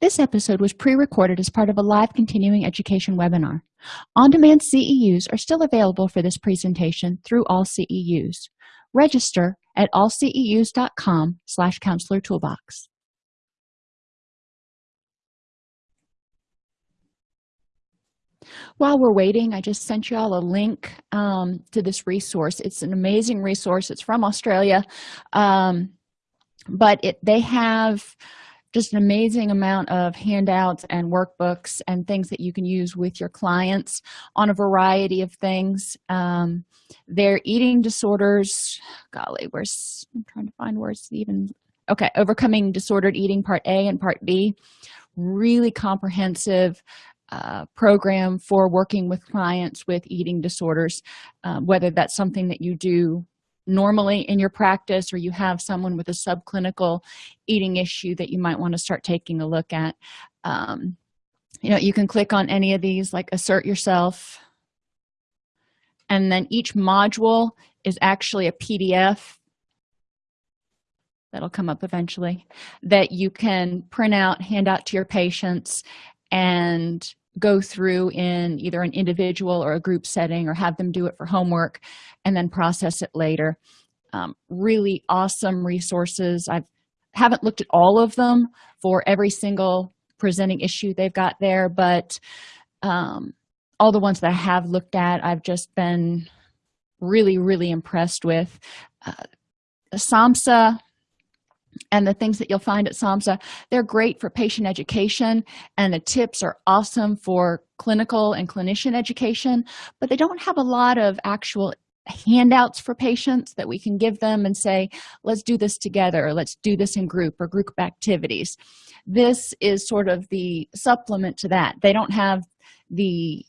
this episode was pre-recorded as part of a live continuing education webinar. On-demand ceus are still available for this presentation through all ceus register at allceus.com slash counselor toolbox. While we're waiting i just sent you all a link um, to this resource. It's an amazing resource. It's from australia. Um, but it they have just an amazing amount of handouts and workbooks and things that you can use with your clients on a variety of things. Um, their eating disorders golly where's i'm trying to find it's even okay overcoming disordered eating part a and part b. Really comprehensive uh, program for working with clients with eating disorders um, whether that's something that you do normally in your practice or you have someone with a subclinical eating issue that you might want to start taking a look at. Um, you know you can click on any of these like assert yourself. And then each module is actually a pdf that'll come up eventually that you can print out hand out to your patients and go through in either an individual or a group setting or have them do it for homework and then process it later. Um, really awesome resources. I haven't looked at all of them for every single presenting issue they've got there but um, all the ones that i have looked at i've just been really really impressed with. Uh, samhsa and the things that you'll find at samhsa they're great for patient education and the tips are awesome for clinical and clinician education but they don't have a lot of actual handouts for patients that we can give them and say let's do this together or let's do this in group or group activities. This is sort of the supplement to that. They don't have the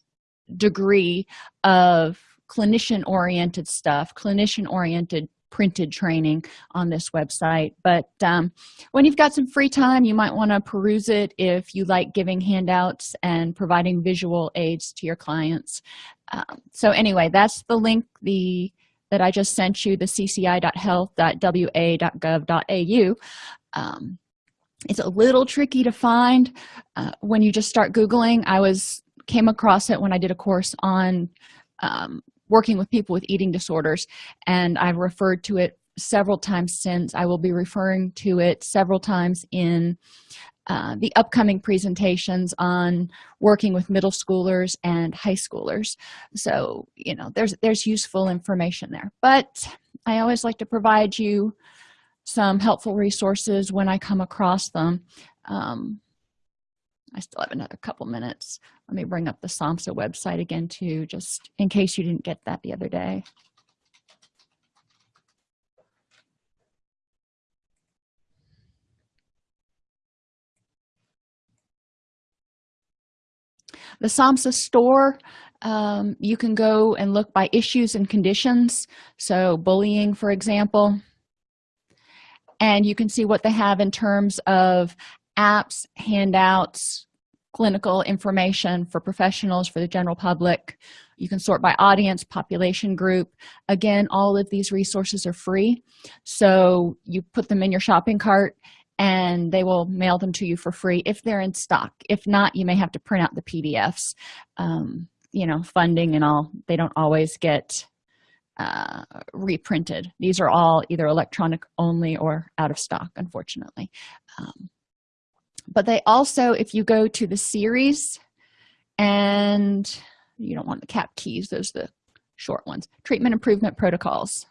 degree of clinician oriented stuff clinician oriented printed training on this website. But um, when you've got some free time you might want to peruse it if you like giving handouts and providing visual aids to your clients. Um, so anyway that's the link the that i just sent you the cci.health.wa.gov.au um, it's a little tricky to find uh, when you just start googling. I was came across it when i did a course on um, working with people with eating disorders and i've referred to it several times since. I will be referring to it several times in uh, the upcoming presentations on working with middle schoolers and high schoolers. So you know there's there's useful information there. But i always like to provide you some helpful resources when i come across them. Um, i still have another couple minutes let me bring up the samhsa website again too just in case you didn't get that the other day. The samhsa store um, you can go and look by issues and conditions so bullying for example. And you can see what they have in terms of apps handouts clinical information for professionals for the general public. You can sort by audience population group. Again all of these resources are free. So you put them in your shopping cart and they will mail them to you for free if they're in stock. If not you may have to print out the pdfs um, you know funding and all. They don't always get uh, reprinted. These are all either electronic only or out of stock unfortunately. Um, but they also if you go to the series and you don't want the KAP Keys those are the short ones treatment improvement protocols.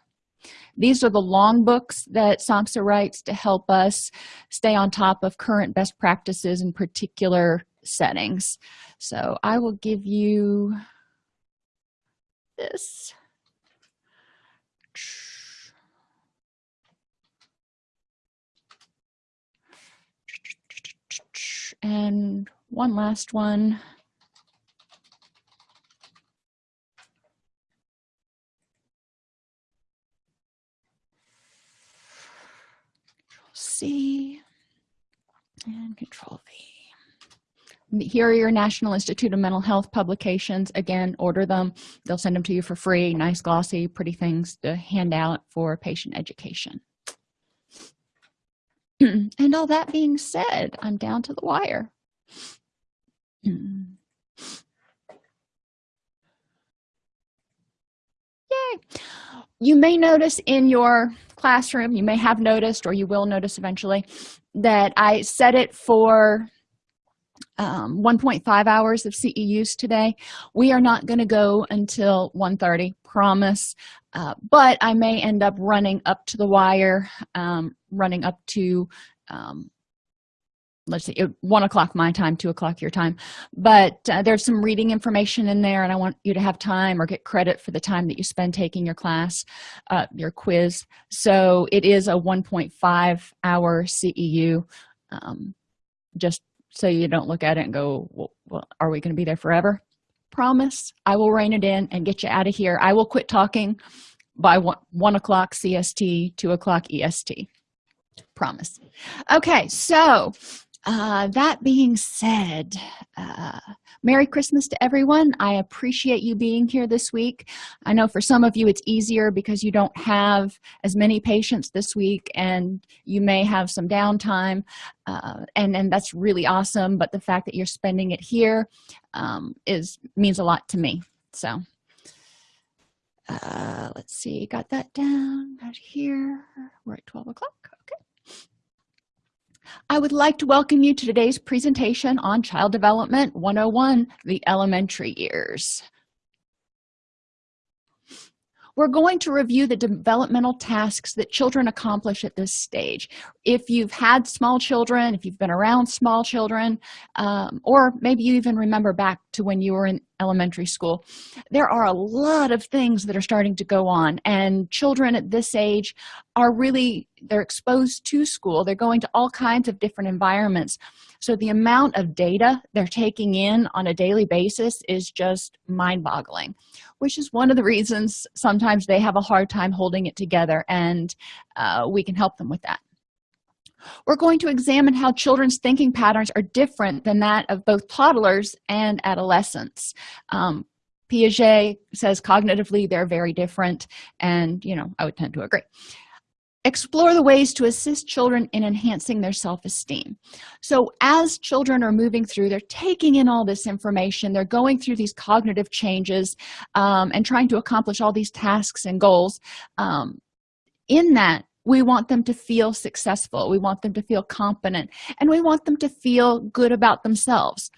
These are the long books that samhsa writes to help us stay on top of current best practices in particular settings. So i will give you this and one last one C and control V. Here are your National Institute of Mental Health publications. Again, order them. They'll send them to you for free. Nice, glossy, pretty things to hand out for patient education. and all that being said i'm down to the wire. Yay. You may notice in your classroom you may have noticed or you will notice eventually that i set it for um, 1.5 hours of ceus today. We are not going to go until 1:30. promise. Uh, but i may end up running up to the wire um, running up to um, let's see one o'clock my time two o'clock your time. But uh, there's some reading information in there and i want you to have time or get credit for the time that you spend taking your class uh, your quiz. So it is a 1.5 hour ceu um, just so you don't look at it and go well, well are we going to be there forever? Promise i will rein it in and get you out of here. I will quit talking by one, one o'clock cst two o'clock est promise. Okay so uh, that being said uh, merry christmas to everyone. I appreciate you being here this week. I know for some of you it's easier because you don't have as many patients this week and you may have some downtime uh, and and that's really awesome but the fact that you're spending it here um, is means a lot to me. So uh, let's see got that down right here. We're at 12 o'clock I would like to welcome you to today's presentation on Child Development 101, the elementary years we're going to review the developmental tasks that children accomplish at this stage. If you've had small children if you've been around small children um, or maybe you even remember back to when you were in elementary school there are a lot of things that are starting to go on and children at this age are really they're exposed to school. They're going to all kinds of different environments. So the amount of data they're taking in on a daily basis is just mind-boggling which is one of the reasons sometimes they have a hard time holding it together and uh, we can help them with that. We're going to examine how children's thinking patterns are different than that of both toddlers and adolescents. Um, piaget says cognitively they're very different and you know i would tend to agree explore the ways to assist children in enhancing their self-esteem. So as children are moving through they're taking in all this information they're going through these cognitive changes um, and trying to accomplish all these tasks and goals um, in that we want them to feel successful we want them to feel competent and we want them to feel good about themselves.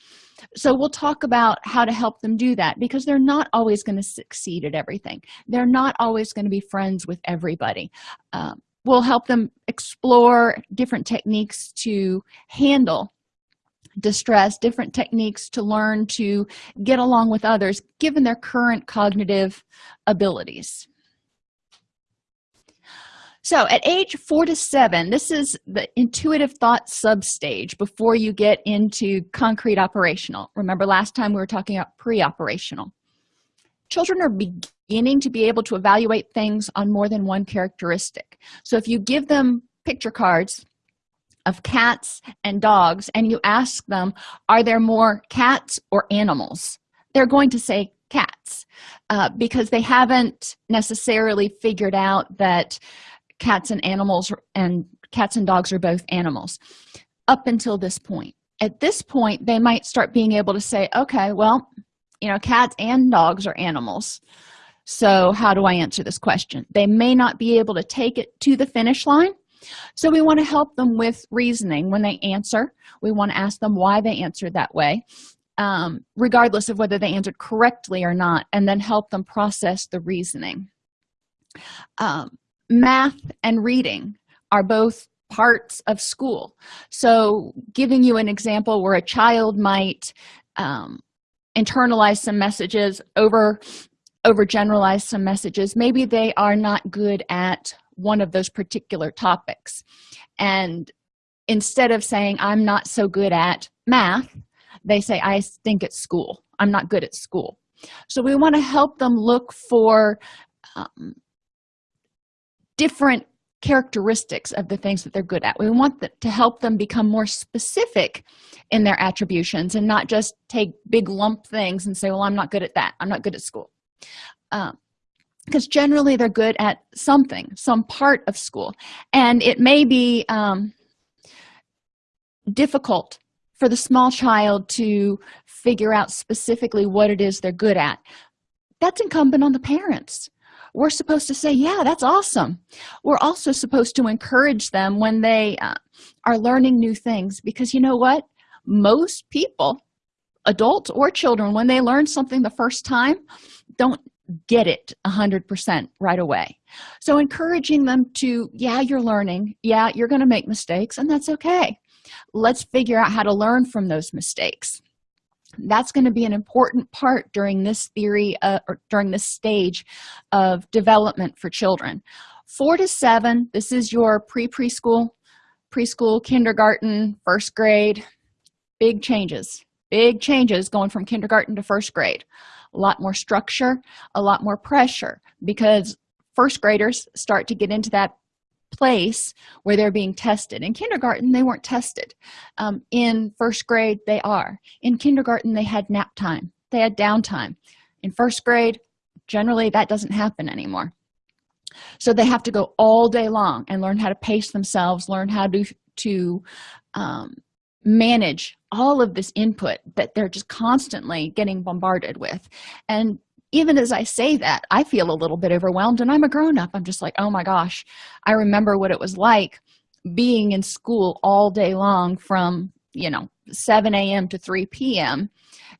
So we'll talk about how to help them do that because they're not always going to succeed at everything. They're not always going to be friends with everybody. Um, will help them explore different techniques to handle distress different techniques to learn to get along with others given their current cognitive abilities. So at age four to seven this is the intuitive thought substage before you get into concrete operational. Remember last time we were talking about pre-operational. Children are beginning to be able to evaluate things on more than one characteristic. So if you give them picture cards of cats and dogs and you ask them are there more cats or animals? they're going to say cats uh, because they haven't necessarily figured out that cats and animals and cats and dogs are both animals up until this point. At this point they might start being able to say okay well you know cats and dogs are animals so how do i answer this question? They may not be able to take it to the finish line. So we want to help them with reasoning when they answer. We want to ask them why they answered that way um, regardless of whether they answered correctly or not and then help them process the reasoning. Um, math and reading are both parts of school. So giving you an example where a child might um, internalize some messages over overgeneralize some messages maybe they are not good at one of those particular topics. And instead of saying i'm not so good at math they say i think at school. I'm not good at school. So we want to help them look for um, different characteristics of the things that they're good at. We want to help them become more specific in their attributions and not just take big lump things and say well i'm not good at that. I'm not good at school because um, generally they're good at something some part of school. And it may be um, difficult for the small child to figure out specifically what it is they're good at. That's incumbent on the parents. We're supposed to say yeah that's awesome. We're also supposed to encourage them when they uh, are learning new things because you know what? Most people adults or children when they learn something the first time don't get it a hundred percent right away. So encouraging them to yeah you're learning. Yeah you're going to make mistakes and that's okay. Let's figure out how to learn from those mistakes. That's going to be an important part during this theory uh, or during this stage of development for children. Four to seven this is your pre-preschool preschool kindergarten first grade. Big changes. Big changes going from kindergarten to first grade a lot more structure a lot more pressure because first graders start to get into that place where they're being tested. In kindergarten they weren't tested. Um, in first grade they are. In kindergarten they had nap time. They had downtime. In first grade generally that doesn't happen anymore. So they have to go all day long and learn how to pace themselves learn how to to um, manage all of this input that they're just constantly getting bombarded with. And even as i say that i feel a little bit overwhelmed and i'm a grown-up. I'm just like oh my gosh. I remember what it was like being in school all day long from you know 7 a.m to 3 p.m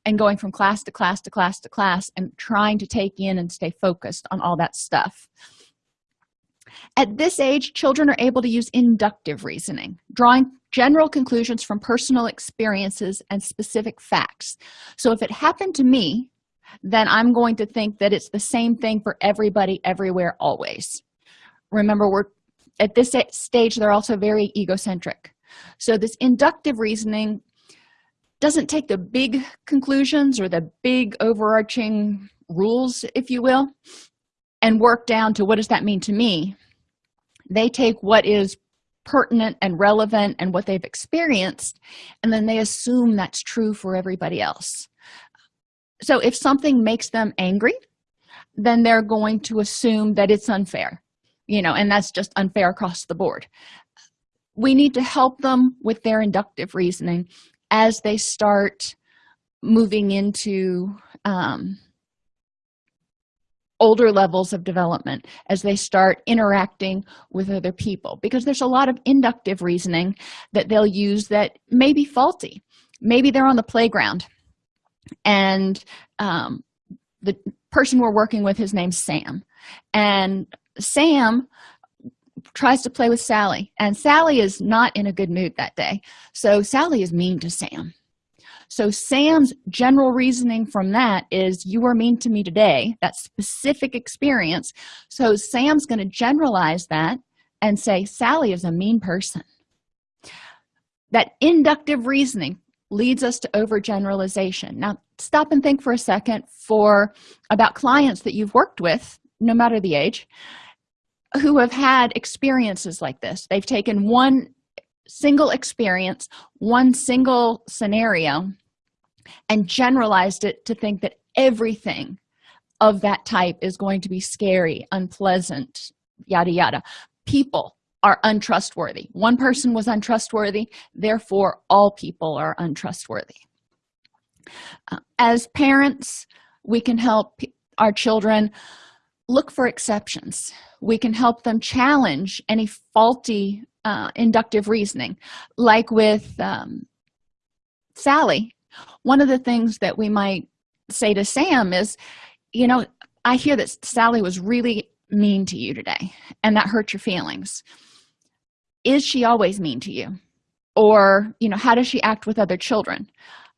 and going from class to class to class to class and trying to take in and stay focused on all that stuff at this age children are able to use inductive reasoning drawing general conclusions from personal experiences and specific facts. So if it happened to me then i'm going to think that it's the same thing for everybody everywhere always. Remember we're at this stage they're also very egocentric. So this inductive reasoning doesn't take the big conclusions or the big overarching rules if you will and work down to what does that mean to me. They take what is pertinent and relevant and what they've experienced and then they assume that's true for everybody else. So if something makes them angry then they're going to assume that it's unfair you know and that's just unfair across the board. We need to help them with their inductive reasoning as they start moving into um, older levels of development as they start interacting with other people. Because there's a lot of inductive reasoning that they'll use that may be faulty. Maybe they're on the playground and um, the person we're working with his name's sam. And sam tries to play with sally. And sally is not in a good mood that day. So sally is mean to sam so sam's general reasoning from that is you were mean to me today. That specific experience. So sam's going to generalize that and say sally is a mean person. That inductive reasoning leads us to overgeneralization. Now stop and think for a second for about clients that you've worked with no matter the age who have had experiences like this. They've taken one single experience one single scenario and generalized it to think that everything of that type is going to be scary unpleasant yada yada. People are untrustworthy. One person was untrustworthy therefore all people are untrustworthy. Uh, as parents we can help our children look for exceptions. We can help them challenge any faulty uh, inductive reasoning like with um, sally one of the things that we might say to sam is you know i hear that sally was really mean to you today and that hurt your feelings. Is she always mean to you? Or you know how does she act with other children?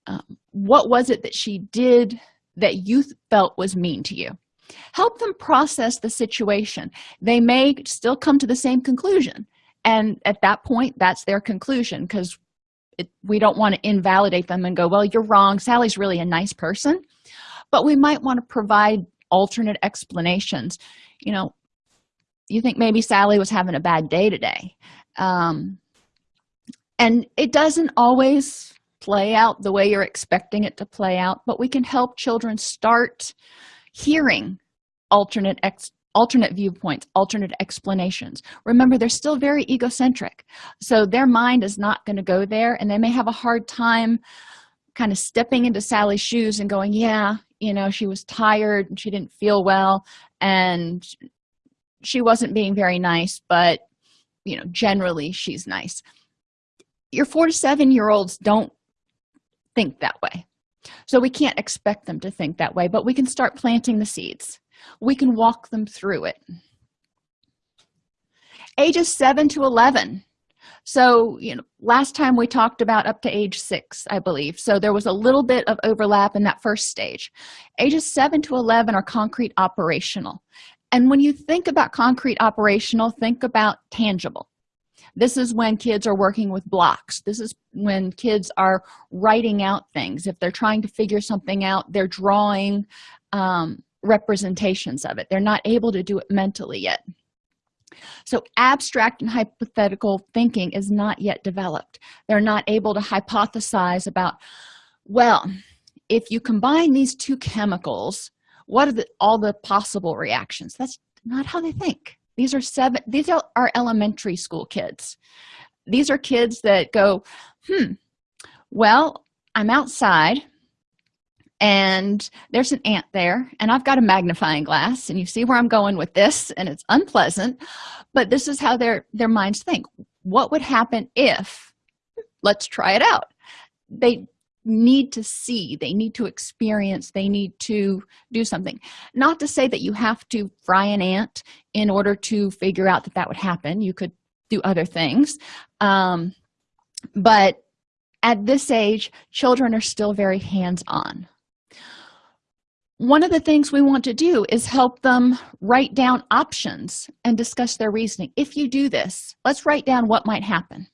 Um, what was it that she did that you felt was mean to you? Help them process the situation. They may still come to the same conclusion. And at that point that's their conclusion because we don't want to invalidate them and go well you're wrong. Sally's really a nice person. But we might want to provide alternate explanations. You know you think maybe sally was having a bad day today. Um, and it doesn't always play out the way you're expecting it to play out but we can help children start hearing alternate ex alternate viewpoints alternate explanations. Remember they're still very egocentric. So their mind is not going to go there and they may have a hard time kind of stepping into sally's shoes and going yeah you know she was tired and she didn't feel well and she wasn't being very nice but you know generally she's nice. Your four to seven year olds don't think that way. So we can't expect them to think that way but we can start planting the seeds we can walk them through it. Ages 7 to 11 so you know last time we talked about up to age six i believe. So there was a little bit of overlap in that first stage. Ages 7 to 11 are concrete operational. And when you think about concrete operational think about tangible. This is when kids are working with blocks. This is when kids are writing out things. If they're trying to figure something out they're drawing um, representations of it. They're not able to do it mentally yet. So abstract and hypothetical thinking is not yet developed. They're not able to hypothesize about well if you combine these two chemicals what are the, all the possible reactions? That's not how they think. These are seven these are our elementary school kids. These are kids that go hmm well i'm outside and there's an ant there and i've got a magnifying glass and you see where i'm going with this and it's unpleasant but this is how their their minds think. What would happen if let's try it out. They need to see they need to experience they need to do something. Not to say that you have to fry an ant in order to figure out that that would happen. You could do other things. Um, but at this age children are still very hands-on one of the things we want to do is help them write down options and discuss their reasoning. If you do this let's write down what might happen.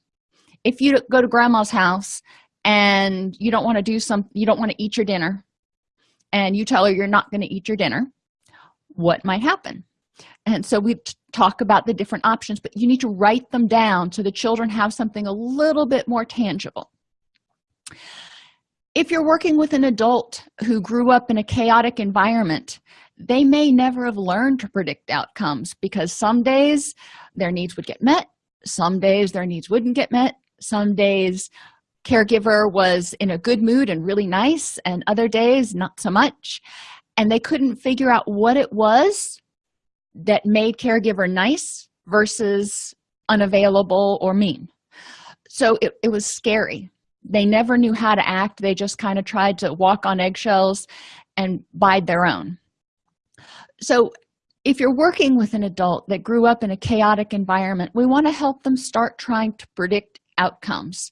If you go to grandma's house and you don't want to do some you don't want to eat your dinner and you tell her you're not going to eat your dinner what might happen? And so we talk about the different options but you need to write them down so the children have something a little bit more tangible if you're working with an adult who grew up in a chaotic environment they may never have learned to predict outcomes because some days their needs would get met some days their needs wouldn't get met some days caregiver was in a good mood and really nice and other days not so much. And they couldn't figure out what it was that made caregiver nice versus unavailable or mean. So it, it was scary they never knew how to act. They just kind of tried to walk on eggshells and bide their own. So if you're working with an adult that grew up in a chaotic environment we want to help them start trying to predict outcomes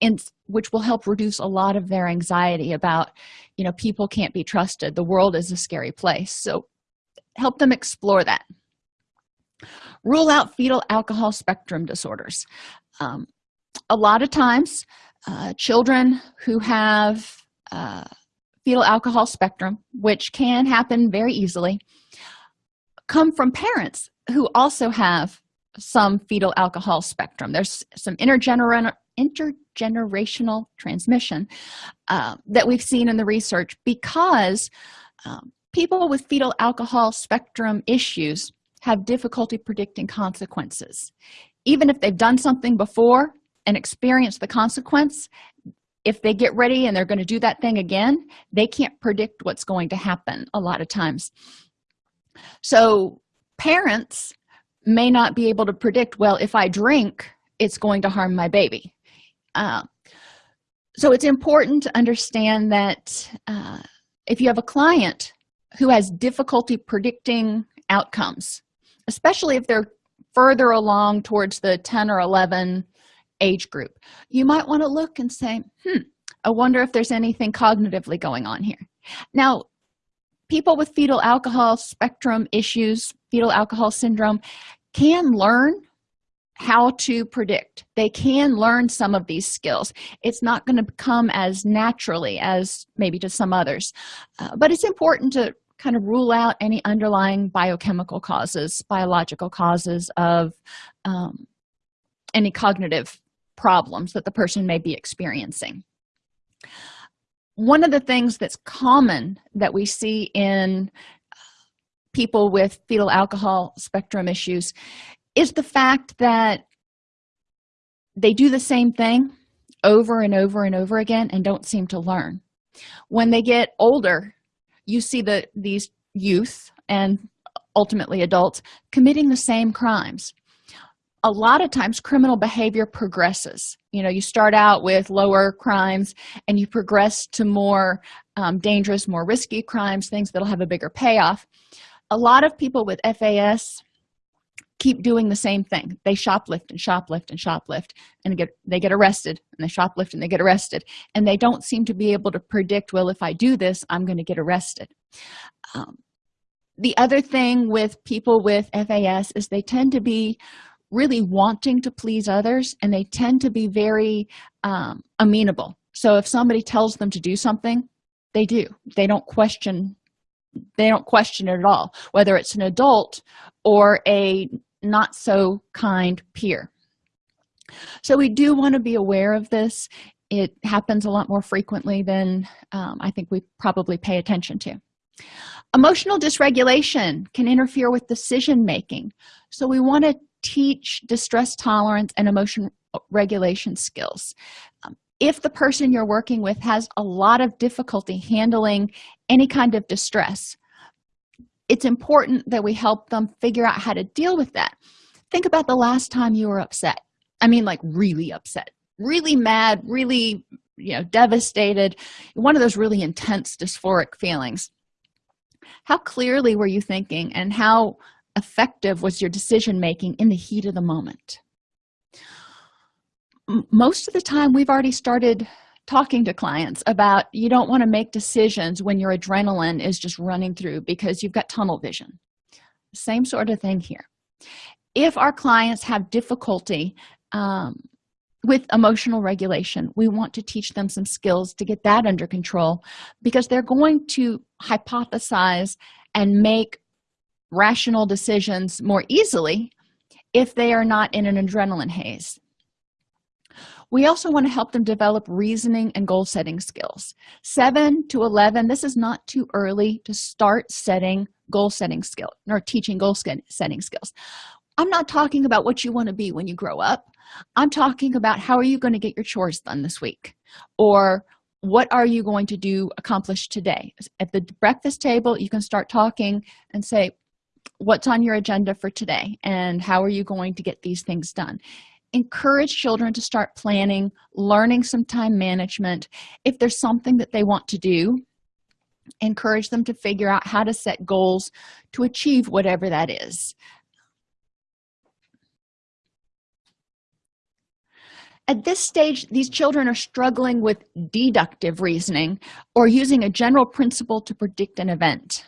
and which will help reduce a lot of their anxiety about you know people can't be trusted. The world is a scary place. So help them explore that. Rule out fetal alcohol spectrum disorders. Um, a lot of times uh, children who have uh, fetal alcohol spectrum which can happen very easily come from parents who also have some fetal alcohol spectrum. There's some intergener intergenerational transmission uh, that we've seen in the research because um, people with fetal alcohol spectrum issues have difficulty predicting consequences. Even if they've done something before and experience the consequence if they get ready and they're going to do that thing again they can't predict what's going to happen a lot of times. So parents may not be able to predict well if i drink it's going to harm my baby. Uh, so it's important to understand that uh, if you have a client who has difficulty predicting outcomes especially if they're further along towards the 10 or 11 age group. You might want to look and say hmm i wonder if there's anything cognitively going on here. Now people with fetal alcohol spectrum issues fetal alcohol syndrome can learn how to predict. They can learn some of these skills. It's not going to come as naturally as maybe to some others uh, but it's important to kind of rule out any underlying biochemical causes biological causes of um, any cognitive problems that the person may be experiencing. One of the things that's common that we see in people with fetal alcohol spectrum issues is the fact that they do the same thing over and over and over again and don't seem to learn. When they get older you see the these youth and ultimately adults committing the same crimes a lot of times criminal behavior progresses. You know you start out with lower crimes and you progress to more um, dangerous more risky crimes things that'll have a bigger payoff. A lot of people with fas keep doing the same thing. They shoplift and shoplift and shoplift and get they get arrested and they shoplift and they get arrested. And they don't seem to be able to predict well if i do this i'm going to get arrested. Um, the other thing with people with fas is they tend to be really wanting to please others and they tend to be very um, amenable. So if somebody tells them to do something they do. They don't question they don't question it at all whether it's an adult or a not so kind peer. So we do want to be aware of this. It happens a lot more frequently than um, i think we probably pay attention to. Emotional dysregulation can interfere with decision making so we want to teach distress tolerance and emotion regulation skills. Um, if the person you're working with has a lot of difficulty handling any kind of distress it's important that we help them figure out how to deal with that. Think about the last time you were upset. I mean like really upset really mad really you know devastated one of those really intense dysphoric feelings. How clearly were you thinking and how effective was your decision making in the heat of the moment. Most of the time we've already started talking to clients about you don't want to make decisions when your adrenaline is just running through because you've got tunnel vision. Same sort of thing here. If our clients have difficulty um, with emotional regulation we want to teach them some skills to get that under control because they're going to hypothesize and make rational decisions more easily if they are not in an adrenaline haze. We also want to help them develop reasoning and goal setting skills. 7 to 11 this is not too early to start setting goal setting skill or teaching goal setting skills. I'm not talking about what you want to be when you grow up. I'm talking about how are you going to get your chores done this week? Or what are you going to do accomplish today? At the breakfast table you can start talking and say what's on your agenda for today and how are you going to get these things done. Encourage children to start planning learning some time management. If there's something that they want to do encourage them to figure out how to set goals to achieve whatever that is. At this stage these children are struggling with deductive reasoning or using a general principle to predict an event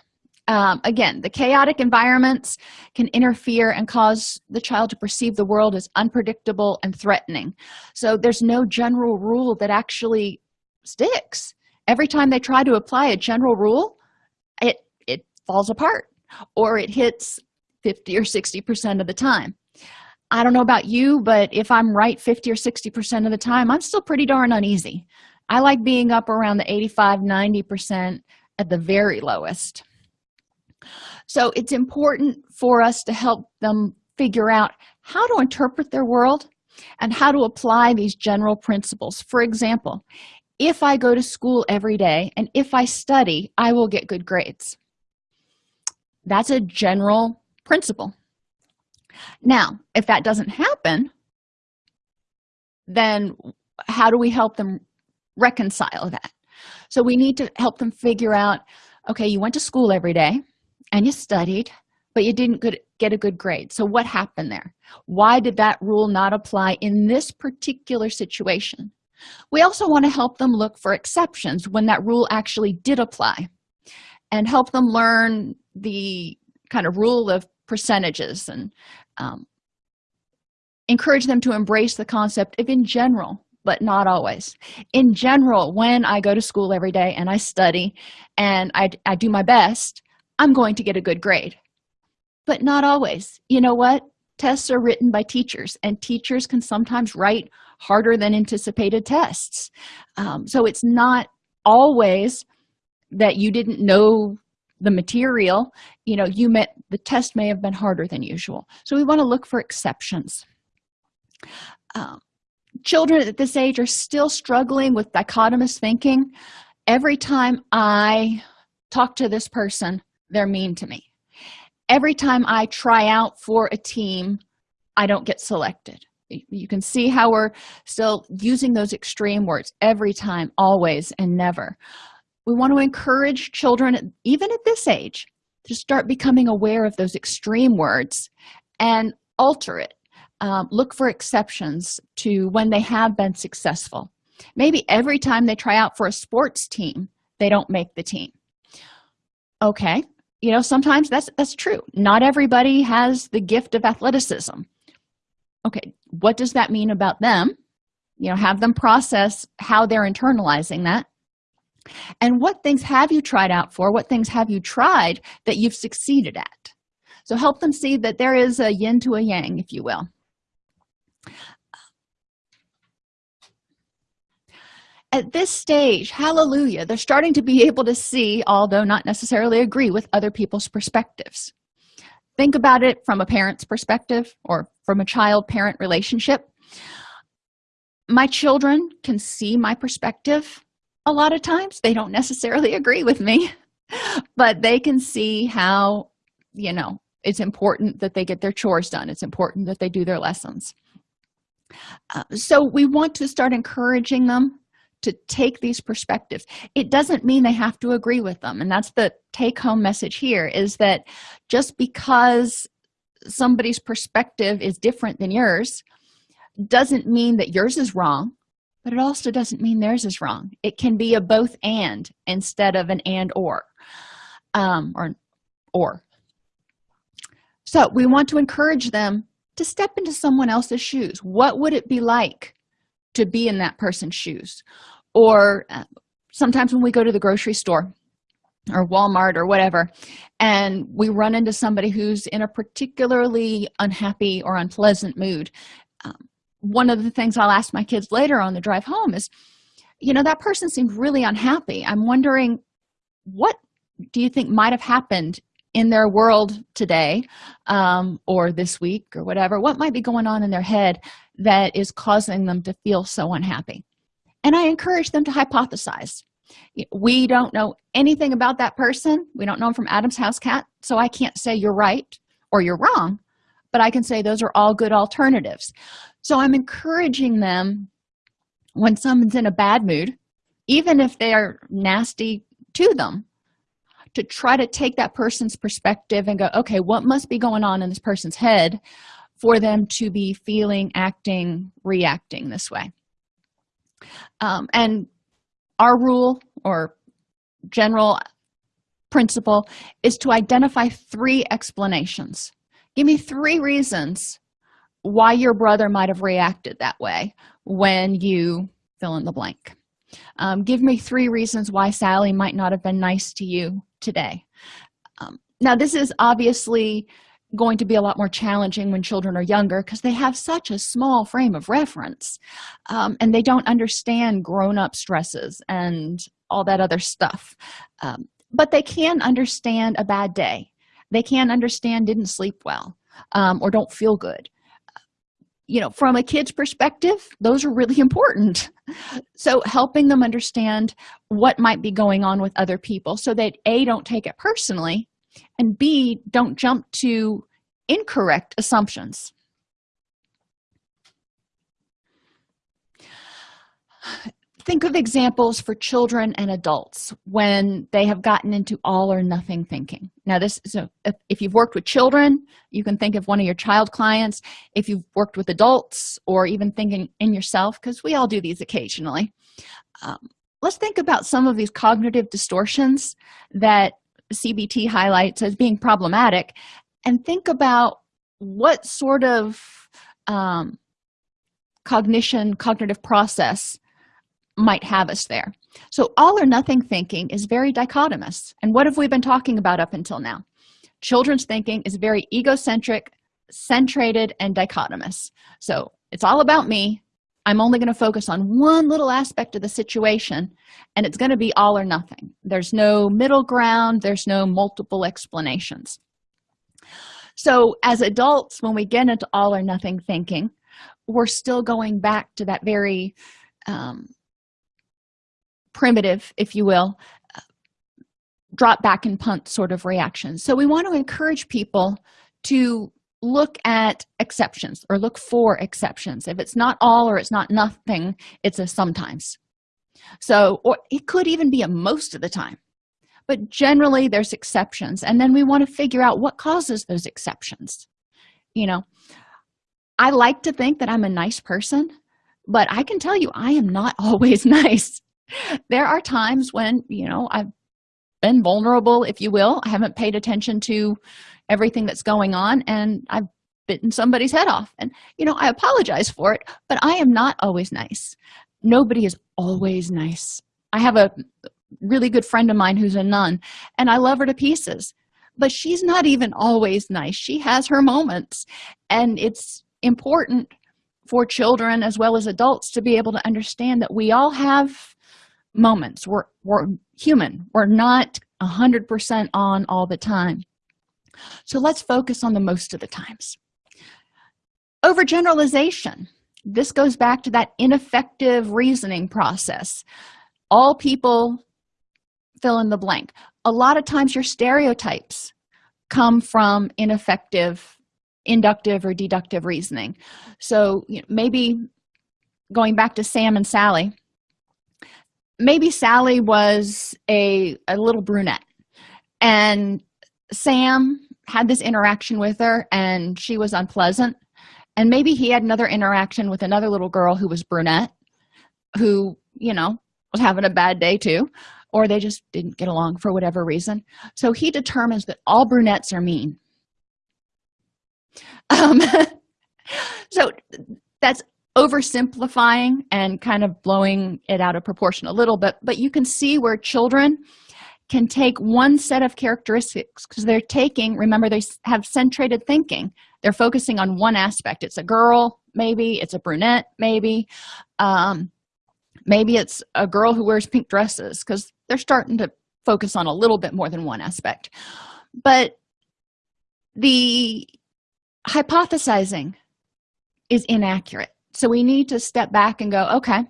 um, again the chaotic environments can interfere and cause the child to perceive the world as unpredictable and threatening. So there's no general rule that actually sticks. Every time they try to apply a general rule it it falls apart or it hits 50 or 60 percent of the time. I don't know about you but if i'm right 50 or 60 percent of the time i'm still pretty darn uneasy. I like being up around the 85 90 percent at the very lowest so it's important for us to help them figure out how to interpret their world and how to apply these general principles. For example if i go to school every day and if i study i will get good grades. That's a general principle. Now if that doesn't happen then how do we help them reconcile that? So we need to help them figure out okay you went to school every day and you studied but you didn't get a good grade. So what happened there? Why did that rule not apply in this particular situation? We also want to help them look for exceptions when that rule actually did apply and help them learn the kind of rule of percentages and um, encourage them to embrace the concept of in general but not always. In general when i go to school every day and i study and i, I do my best i'm going to get a good grade. But not always. You know what? Tests are written by teachers and teachers can sometimes write harder than anticipated tests. Um, so it's not always that you didn't know the material. You know you met the test may have been harder than usual. So we want to look for exceptions. Um, children at this age are still struggling with dichotomous thinking. Every time i talk to this person they're mean to me. Every time i try out for a team i don't get selected. You can see how we're still using those extreme words every time always and never. We want to encourage children even at this age to start becoming aware of those extreme words and alter it. Um, look for exceptions to when they have been successful. Maybe every time they try out for a sports team they don't make the team. Okay you know sometimes that's that's true. Not everybody has the gift of athleticism. Okay what does that mean about them? You know have them process how they're internalizing that. And what things have you tried out for? What things have you tried that you've succeeded at? So help them see that there is a yin to a yang if you will at this stage hallelujah they're starting to be able to see although not necessarily agree with other people's perspectives. Think about it from a parent's perspective or from a child parent relationship. My children can see my perspective a lot of times. They don't necessarily agree with me but they can see how you know it's important that they get their chores done. It's important that they do their lessons. Uh, so we want to start encouraging them to take these perspectives. It doesn't mean they have to agree with them. And that's the take-home message here is that just because somebody's perspective is different than yours doesn't mean that yours is wrong but it also doesn't mean theirs is wrong. It can be a both and instead of an and or um or or. So we want to encourage them to step into someone else's shoes. What would it be like to be in that person's shoes. Or uh, sometimes when we go to the grocery store or walmart or whatever and we run into somebody who's in a particularly unhappy or unpleasant mood um, one of the things i'll ask my kids later on the drive home is you know that person seemed really unhappy. I'm wondering what do you think might have happened in their world today um, or this week or whatever? What might be going on in their head that is causing them to feel so unhappy. And i encourage them to hypothesize. We don't know anything about that person. We don't know them from adam's house cat. So i can't say you're right or you're wrong but i can say those are all good alternatives. So i'm encouraging them when someone's in a bad mood even if they are nasty to them to try to take that person's perspective and go okay what must be going on in this person's head for them to be feeling acting reacting this way. Um, and our rule or general principle is to identify three explanations. Give me three reasons why your brother might have reacted that way when you fill in the blank. Um, give me three reasons why sally might not have been nice to you today. Um, now this is obviously going to be a lot more challenging when children are younger because they have such a small frame of reference um, and they don't understand grown-up stresses and all that other stuff. Um, but they can understand a bad day. They can understand didn't sleep well um, or don't feel good. You know from a kid's perspective those are really important. So helping them understand what might be going on with other people so that a don't take it personally and b don't jump to incorrect assumptions. Think of examples for children and adults when they have gotten into all or nothing thinking. Now this so if, if, you've worked with children you can think of one of your child clients. If you've worked with adults or even thinking in yourself because we all do these occasionally um, let's think about some of these cognitive distortions that cbt highlights as being problematic and think about what sort of um, cognition cognitive process might have us there. So all or nothing thinking is very dichotomous and what have we been talking about up until now? Children's thinking is very egocentric centrated and dichotomous. So it's all about me i'm only going to focus on one little aspect of the situation and it's going to be all or nothing. There's no middle ground there's no multiple explanations. So as adults when we get into all or nothing thinking we're still going back to that very um, primitive if you will drop back and punt sort of reaction. So we want to encourage people to look at exceptions or look for exceptions. If it's not all or it's not nothing it's a sometimes. So or it could even be a most of the time but generally there's exceptions and then we want to figure out what causes those exceptions. You know i like to think that i'm a nice person but i can tell you i am not always nice. There are times when you know i've been vulnerable if you will. I haven't paid attention to everything that's going on and i've bitten somebody's head off. And you know i apologize for it but i am not always nice. Nobody is always nice. I have a really good friend of mine who's a nun and i love her to pieces but she's not even always nice. She has her moments and it's important for children as well as adults to be able to understand that we all have moments. We're, we're human. We're not a hundred percent on all the time so let's focus on the most of the times. Overgeneralization. This goes back to that ineffective reasoning process. All people fill in the blank. A lot of times your stereotypes come from ineffective inductive or deductive reasoning. So you know, maybe going back to sam and sally maybe sally was a, a little brunette. And sam had this interaction with her and she was unpleasant. And maybe he had another interaction with another little girl who was brunette who you know was having a bad day too or they just didn't get along for whatever reason. So he determines that all brunettes are mean. Um, so that's oversimplifying and kind of blowing it out of proportion a little bit but you can see where children can take one set of characteristics because they're taking remember they have centrated thinking. They're focusing on one aspect. It's a girl maybe. It's a brunette maybe. Um, maybe it's a girl who wears pink dresses because they're starting to focus on a little bit more than one aspect. But the hypothesizing is inaccurate. So we need to step back and go okay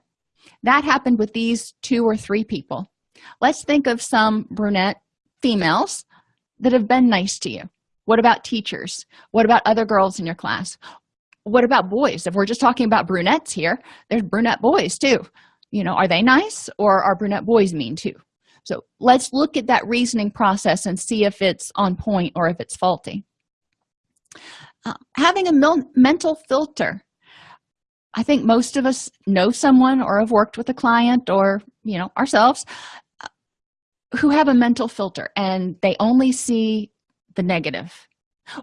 that happened with these two or three people let's think of some brunette females that have been nice to you. What about teachers? What about other girls in your class? What about boys? If we're just talking about brunettes here there's brunette boys too. You know are they nice or are brunette boys mean too? So let's look at that reasoning process and see if it's on point or if it's faulty. Uh, having a mental filter. I think most of us know someone or have worked with a client or you know ourselves who have a mental filter and they only see the negative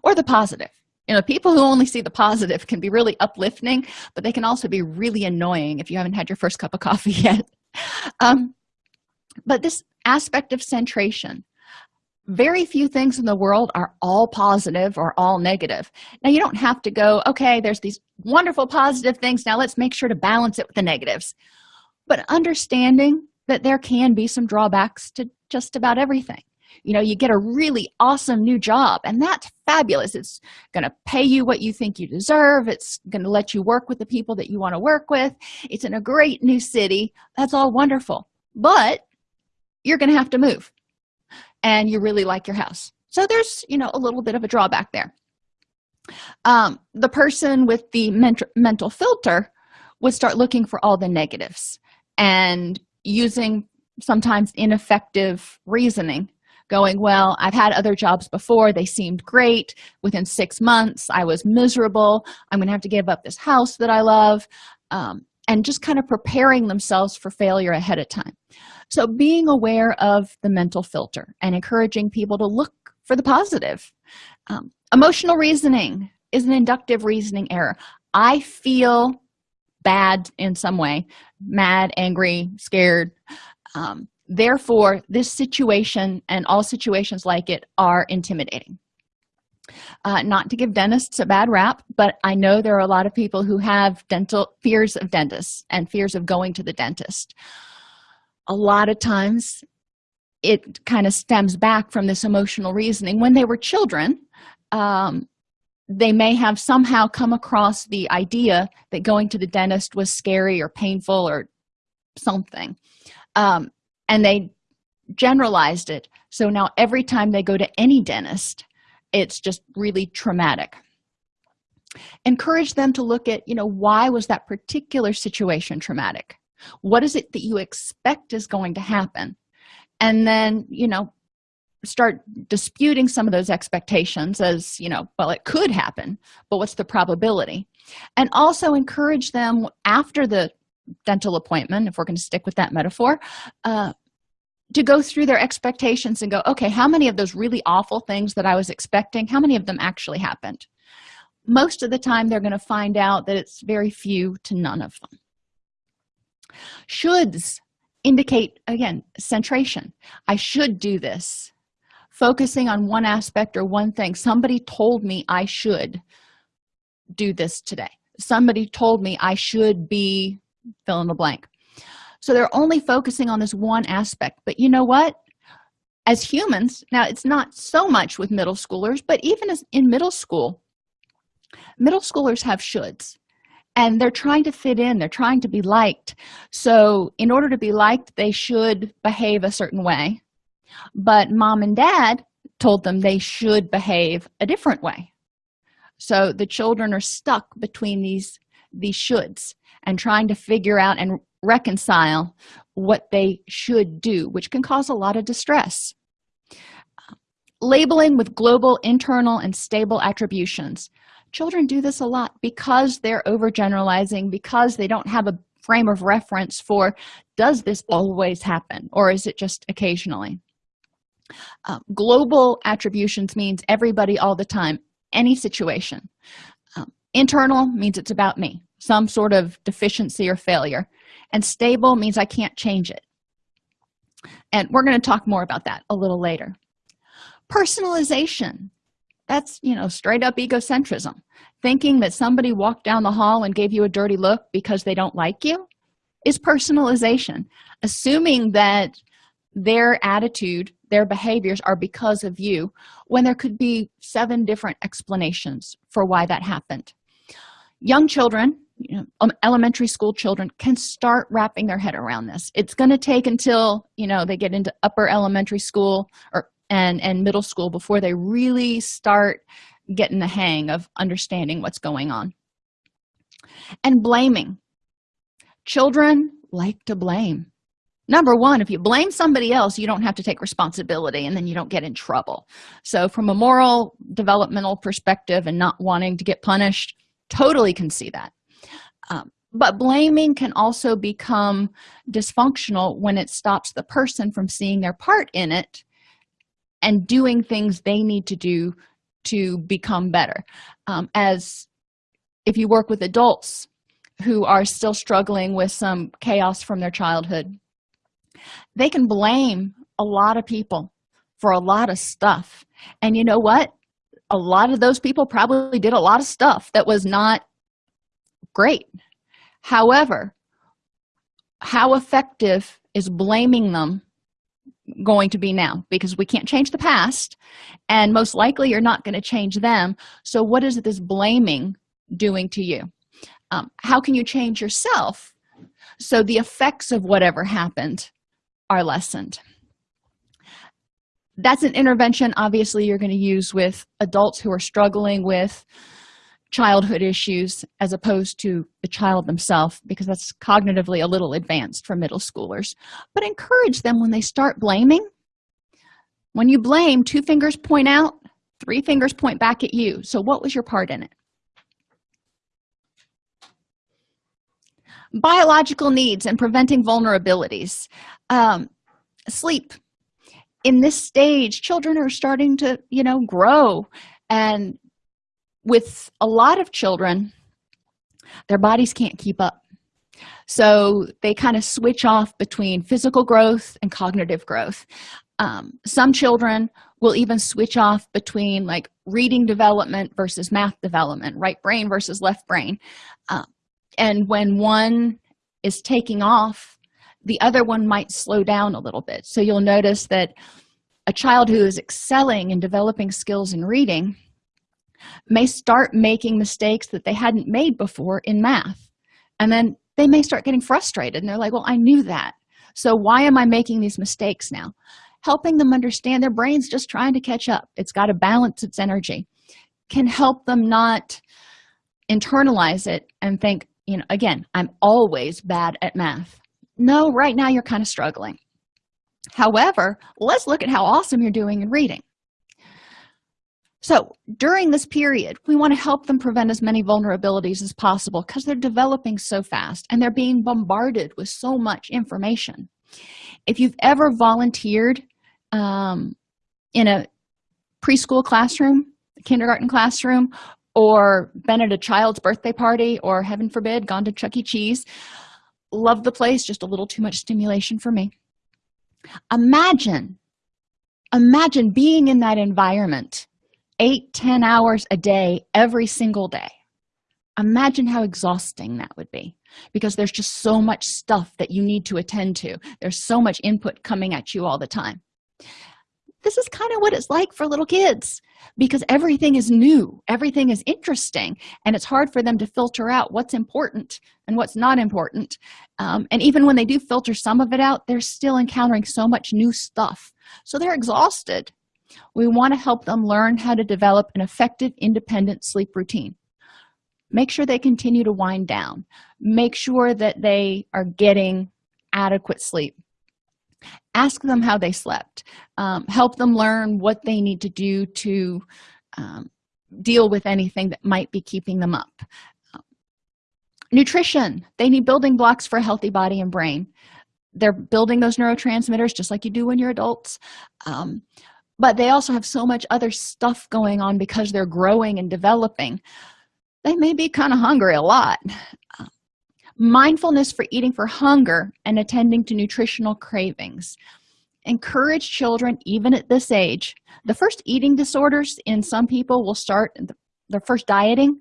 or the positive. You know people who only see the positive can be really uplifting but they can also be really annoying if you haven't had your first cup of coffee yet. Um, but this aspect of centration very few things in the world are all positive or all negative. Now you don't have to go okay there's these wonderful positive things now let's make sure to balance it with the negatives. But understanding that there can be some drawbacks to just about everything. You know you get a really awesome new job and that's fabulous. It's going to pay you what you think you deserve. It's going to let you work with the people that you want to work with. It's in a great new city. That's all wonderful. But you're going to have to move and you really like your house. So there's you know a little bit of a drawback there. Um, the person with the mental mental filter would start looking for all the negatives and using sometimes ineffective reasoning going well i've had other jobs before. They seemed great. Within six months i was miserable. I'm gonna have to give up this house that i love um, and just kind of preparing themselves for failure ahead of time. So being aware of the mental filter and encouraging people to look for the positive. Um, emotional reasoning is an inductive reasoning error. I feel bad in some way mad angry scared. Um, therefore this situation and all situations like it are intimidating. Uh, not to give dentists a bad rap but i know there are a lot of people who have dental fears of dentists and fears of going to the dentist. A lot of times it kind of stems back from this emotional reasoning. When they were children um, they may have somehow come across the idea that going to the dentist was scary or painful or something. Um, and they generalized it. So now every time they go to any dentist it's just really traumatic. Encourage them to look at you know why was that particular situation traumatic? What is it that you expect is going to happen? And then you know start disputing some of those expectations as you know well it could happen but what's the probability? And also encourage them after the dental appointment if we're going to stick with that metaphor uh, to go through their expectations and go okay how many of those really awful things that i was expecting how many of them actually happened? Most of the time they're going to find out that it's very few to none of them. Shoulds indicate again centration. I should do this focusing on one aspect or one thing. Somebody told me i should do this today. Somebody told me i should be fill in the blank. So they're only focusing on this one aspect. But you know what? As humans now it's not so much with middle schoolers but even as in middle school middle schoolers have shoulds and they're trying to fit in. They're trying to be liked. So in order to be liked they should behave a certain way but mom and dad told them they should behave a different way. So the children are stuck between these these shoulds and trying to figure out and reconcile what they should do which can cause a lot of distress. Labeling with global internal and stable attributions. Children do this a lot because they're overgeneralizing because they don't have a frame of reference for does this always happen or is it just occasionally uh, global attributions means everybody all the time any situation. Um, internal means it's about me some sort of deficiency or failure. And stable means i can't change it. And we're going to talk more about that a little later. Personalization. That's you know straight up egocentrism. Thinking that somebody walked down the hall and gave you a dirty look because they don't like you is personalization. Assuming that their attitude their behaviors are because of you when there could be seven different explanations for why that happened. Young children you know um, elementary school children can start wrapping their head around this. It's going to take until you know they get into upper elementary school or and and middle school before they really start getting the hang of understanding what's going on. And blaming. Children like to blame number one if you blame somebody else you don't have to take responsibility and then you don't get in trouble. So from a moral developmental perspective and not wanting to get punished totally can see that. Um, but blaming can also become dysfunctional when it stops the person from seeing their part in it and doing things they need to do to become better. Um, as if you work with adults who are still struggling with some chaos from their childhood they can blame a lot of people for a lot of stuff. And you know what? A lot of those people probably did a lot of stuff that was not great. However how effective is blaming them going to be now? Because we can't change the past and most likely you're not going to change them. So what is this blaming doing to you? Um, how can you change yourself so the effects of whatever happened are lessened. That's an intervention obviously you're going to use with adults who are struggling with childhood issues as opposed to the child themselves because that's cognitively a little advanced for middle schoolers. But encourage them when they start blaming. When you blame two fingers point out three fingers point back at you. So what was your part in it biological needs and preventing vulnerabilities. Um, sleep. In this stage children are starting to you know grow. And with a lot of children their bodies can't keep up. So they kind of switch off between physical growth and cognitive growth. Um, some children will even switch off between like reading development versus math development right brain versus left brain. Uh, and when one is taking off the other one might slow down a little bit. So you'll notice that a child who is excelling in developing skills in reading may start making mistakes that they hadn't made before in math. And then they may start getting frustrated and they're like well i knew that. So why am i making these mistakes now? Helping them understand their brain's just trying to catch up. It's got to balance its energy. Can help them not internalize it and think you know again i'm always bad at math. No right now you're kind of struggling. However let's look at how awesome you're doing in reading. So during this period we want to help them prevent as many vulnerabilities as possible because they're developing so fast and they're being bombarded with so much information. If you've ever volunteered um, in a preschool classroom kindergarten classroom or been at a child's birthday party or heaven forbid gone to chuck e. Cheese. Love the place just a little too much stimulation for me. Imagine imagine being in that environment eight ten hours a day every single day. Imagine how exhausting that would be because there's just so much stuff that you need to attend to. There's so much input coming at you all the time this is kind of what it's like for little kids because everything is new everything is interesting and it's hard for them to filter out what's important and what's not important um, and even when they do filter some of it out they're still encountering so much new stuff. So they're exhausted. We want to help them learn how to develop an effective independent sleep routine. Make sure they continue to wind down. Make sure that they are getting adequate sleep ask them how they slept. Um, help them learn what they need to do to um, deal with anything that might be keeping them up. Nutrition. They need building blocks for a healthy body and brain. They're building those neurotransmitters just like you do when you're adults. Um, but they also have so much other stuff going on because they're growing and developing. They may be kind of hungry a lot mindfulness for eating for hunger and attending to nutritional cravings. Encourage children even at this age. The first eating disorders in some people will start their first dieting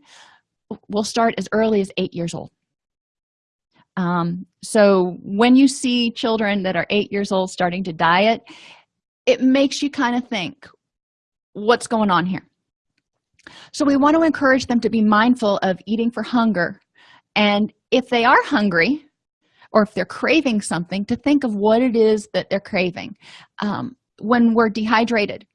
will start as early as eight years old. Um, so when you see children that are eight years old starting to diet it makes you kind of think what's going on here? So we want to encourage them to be mindful of eating for hunger and if they are hungry or if they're craving something to think of what it is that they're craving. Um, when we're dehydrated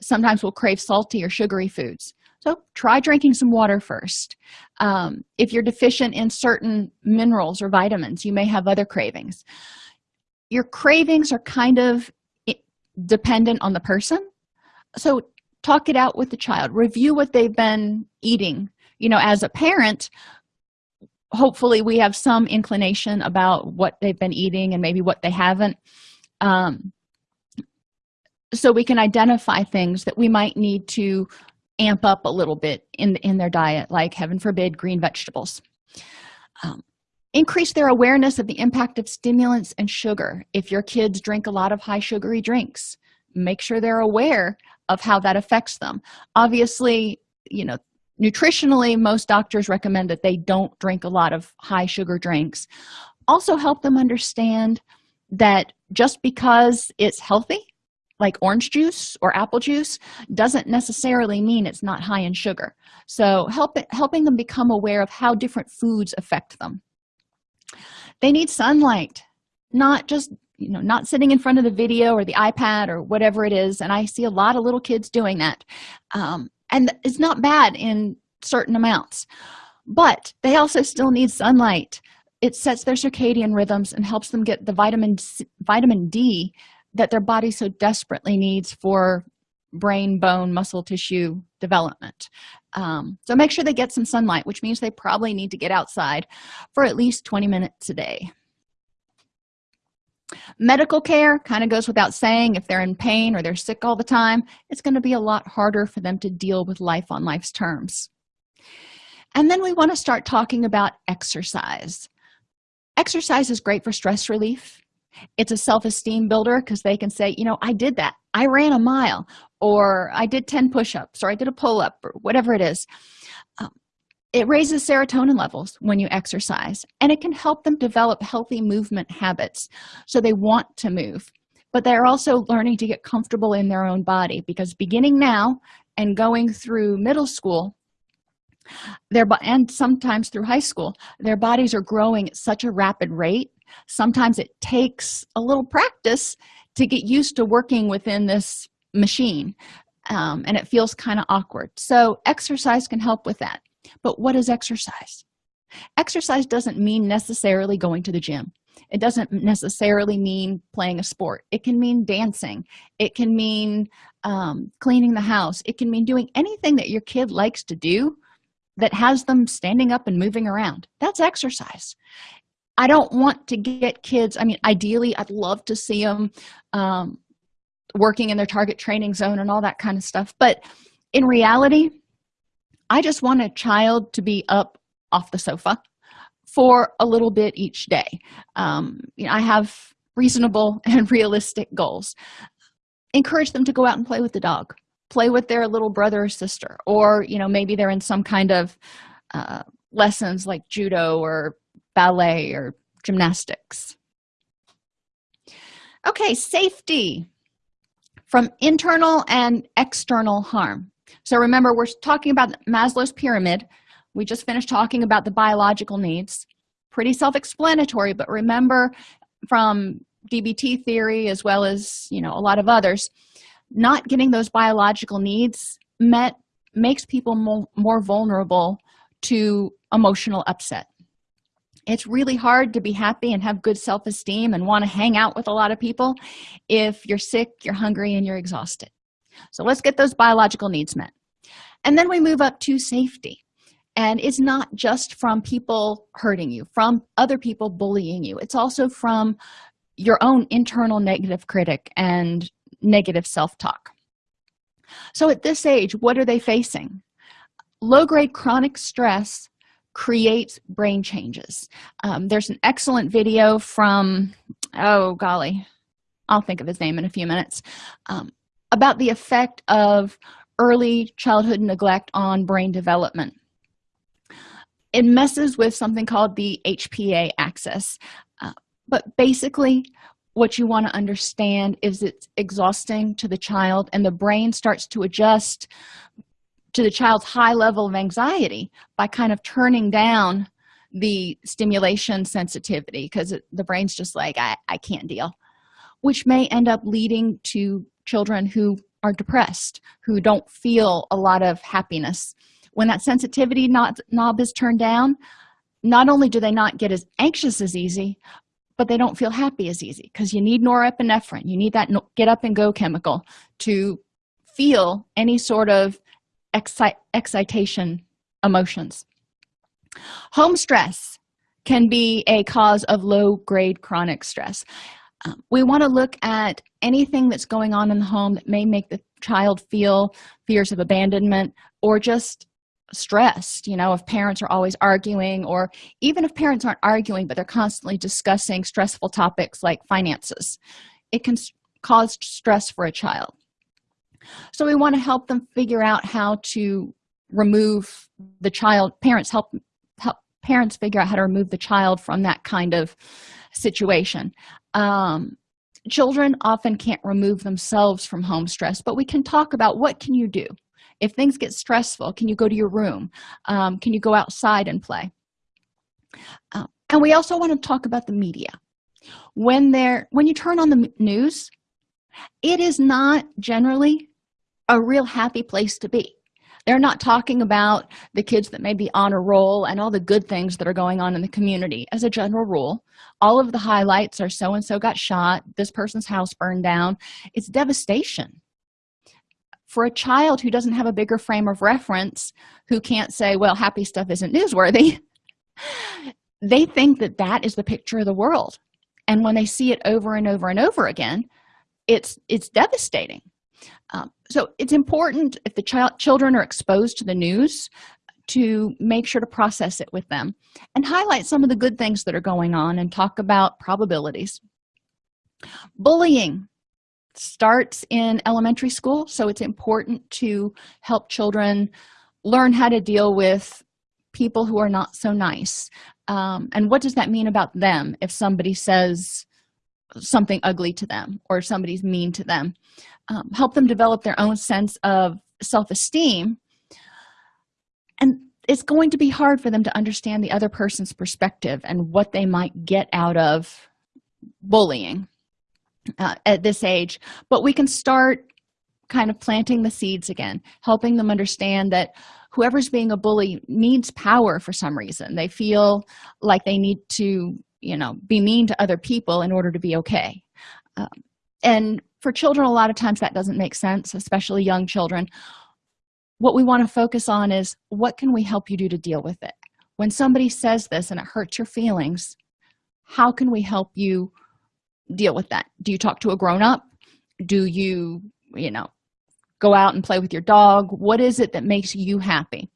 sometimes we'll crave salty or sugary foods. So try drinking some water first. Um, if you're deficient in certain minerals or vitamins you may have other cravings. Your cravings are kind of dependent on the person. So talk it out with the child. Review what they've been eating. You know as a parent hopefully we have some inclination about what they've been eating and maybe what they haven't. Um, so we can identify things that we might need to amp up a little bit in in their diet like heaven forbid green vegetables. Um, increase their awareness of the impact of stimulants and sugar. If your kids drink a lot of high sugary drinks make sure they're aware of how that affects them. Obviously you know nutritionally most doctors recommend that they don't drink a lot of high sugar drinks. Also help them understand that just because it's healthy like orange juice or apple juice doesn't necessarily mean it's not high in sugar. So help it, helping them become aware of how different foods affect them. They need sunlight not just you know not sitting in front of the video or the ipad or whatever it is and i see a lot of little kids doing that. Um, and it's not bad in certain amounts. But they also still need sunlight. It sets their circadian rhythms and helps them get the vitamin C, vitamin d that their body so desperately needs for brain bone muscle tissue development. Um, so make sure they get some sunlight which means they probably need to get outside for at least 20 minutes a day medical care kind of goes without saying if they're in pain or they're sick all the time it's going to be a lot harder for them to deal with life on life's terms. And then we want to start talking about exercise. Exercise is great for stress relief. It's a self-esteem builder because they can say you know i did that. I ran a mile or i did 10 push-ups or i did a pull-up or whatever it is it raises serotonin levels when you exercise and it can help them develop healthy movement habits so they want to move. But they're also learning to get comfortable in their own body because beginning now and going through middle school their and sometimes through high school their bodies are growing at such a rapid rate. Sometimes it takes a little practice to get used to working within this machine um, and it feels kind of awkward. So exercise can help with that but what is exercise? Exercise doesn't mean necessarily going to the gym. It doesn't necessarily mean playing a sport. It can mean dancing. It can mean um, cleaning the house. It can mean doing anything that your kid likes to do that has them standing up and moving around. That's exercise. I don't want to get kids i mean ideally i'd love to see them um, working in their target training zone and all that kind of stuff. But in reality i just want a child to be up off the sofa for a little bit each day. Um, you know, i have reasonable and realistic goals. Encourage them to go out and play with the dog play with their little brother or sister or you know maybe they're in some kind of uh, lessons like judo or ballet or gymnastics. Okay safety from internal and external harm so remember we're talking about maslow's pyramid. We just finished talking about the biological needs. Pretty self-explanatory but remember from dbt theory as well as you know a lot of others not getting those biological needs met makes people more, more vulnerable to emotional upset. It's really hard to be happy and have good self-esteem and want to hang out with a lot of people if you're sick you're hungry and you're exhausted so let's get those biological needs met. And then we move up to safety. And it's not just from people hurting you from other people bullying you. It's also from your own internal negative critic and negative self-talk. So at this age what are they facing? Low-grade chronic stress creates brain changes. Um, there's an excellent video from oh golly i'll think of his name in a few minutes. Um, about the effect of early childhood neglect on brain development. It messes with something called the hpa axis. Uh, but basically what you want to understand is it's exhausting to the child and the brain starts to adjust to the child's high level of anxiety by kind of turning down the stimulation sensitivity because the brain's just like I, I can't deal which may end up leading to children who are depressed who don't feel a lot of happiness. When that sensitivity knob is turned down not only do they not get as anxious as easy but they don't feel happy as easy because you need norepinephrine. You need that get up and go chemical to feel any sort of excite excitation emotions. Home stress can be a cause of low grade chronic stress um, we want to look at anything that's going on in the home that may make the child feel fears of abandonment or just stressed you know if parents are always arguing or even if parents aren't arguing but they're constantly discussing stressful topics like finances. It can cause stress for a child. So we want to help them figure out how to remove the child parents help help parents figure out how to remove the child from that kind of situation um, children often can't remove themselves from home stress but we can talk about what can you do? If things get stressful can you go to your room? Um, can you go outside and play? Uh, and we also want to talk about the media. When they're when you turn on the news it is not generally a real happy place to be they're not talking about the kids that may be on a roll and all the good things that are going on in the community. As a general rule all of the highlights are so and so got shot this person's house burned down. It's devastation. For a child who doesn't have a bigger frame of reference who can't say well happy stuff isn't newsworthy they think that that is the picture of the world. And when they see it over and over and over again it's it's devastating. Um, so it's important if the child children are exposed to the news to make sure to process it with them and highlight some of the good things that are going on and talk about probabilities. Bullying starts in elementary school so it's important to help children learn how to deal with people who are not so nice. Um, and what does that mean about them if somebody says something ugly to them or somebody's mean to them. Um, help them develop their own sense of self-esteem. And it's going to be hard for them to understand the other person's perspective and what they might get out of bullying uh, at this age. But we can start kind of planting the seeds again helping them understand that whoever's being a bully needs power for some reason. They feel like they need to you know be mean to other people in order to be okay. Um, and for children a lot of times that doesn't make sense especially young children. What we want to focus on is what can we help you do to deal with it? When somebody says this and it hurts your feelings how can we help you deal with that? Do you talk to a grown-up? Do you you know go out and play with your dog? What is it that makes you happy?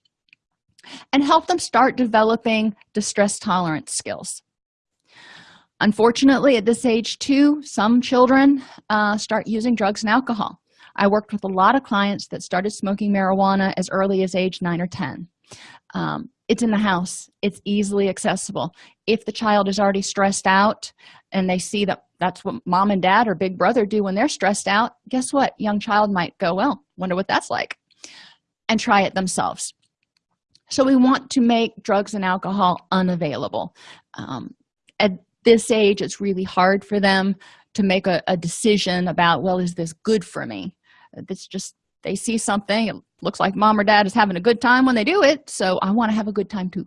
And help them start developing distress tolerance skills unfortunately at this age too some children uh, start using drugs and alcohol. I worked with a lot of clients that started smoking marijuana as early as age 9 or 10 um, it's in the house. It's easily accessible. If the child is already stressed out and they see that that's what mom and dad or big brother do when they're stressed out guess what? Young child might go well wonder what that's like and try it themselves. So we want to make drugs and alcohol unavailable. Um, at this age it's really hard for them to make a, a decision about well is this good for me? It's just they see something it looks like mom or dad is having a good time when they do it so i want to have a good time too.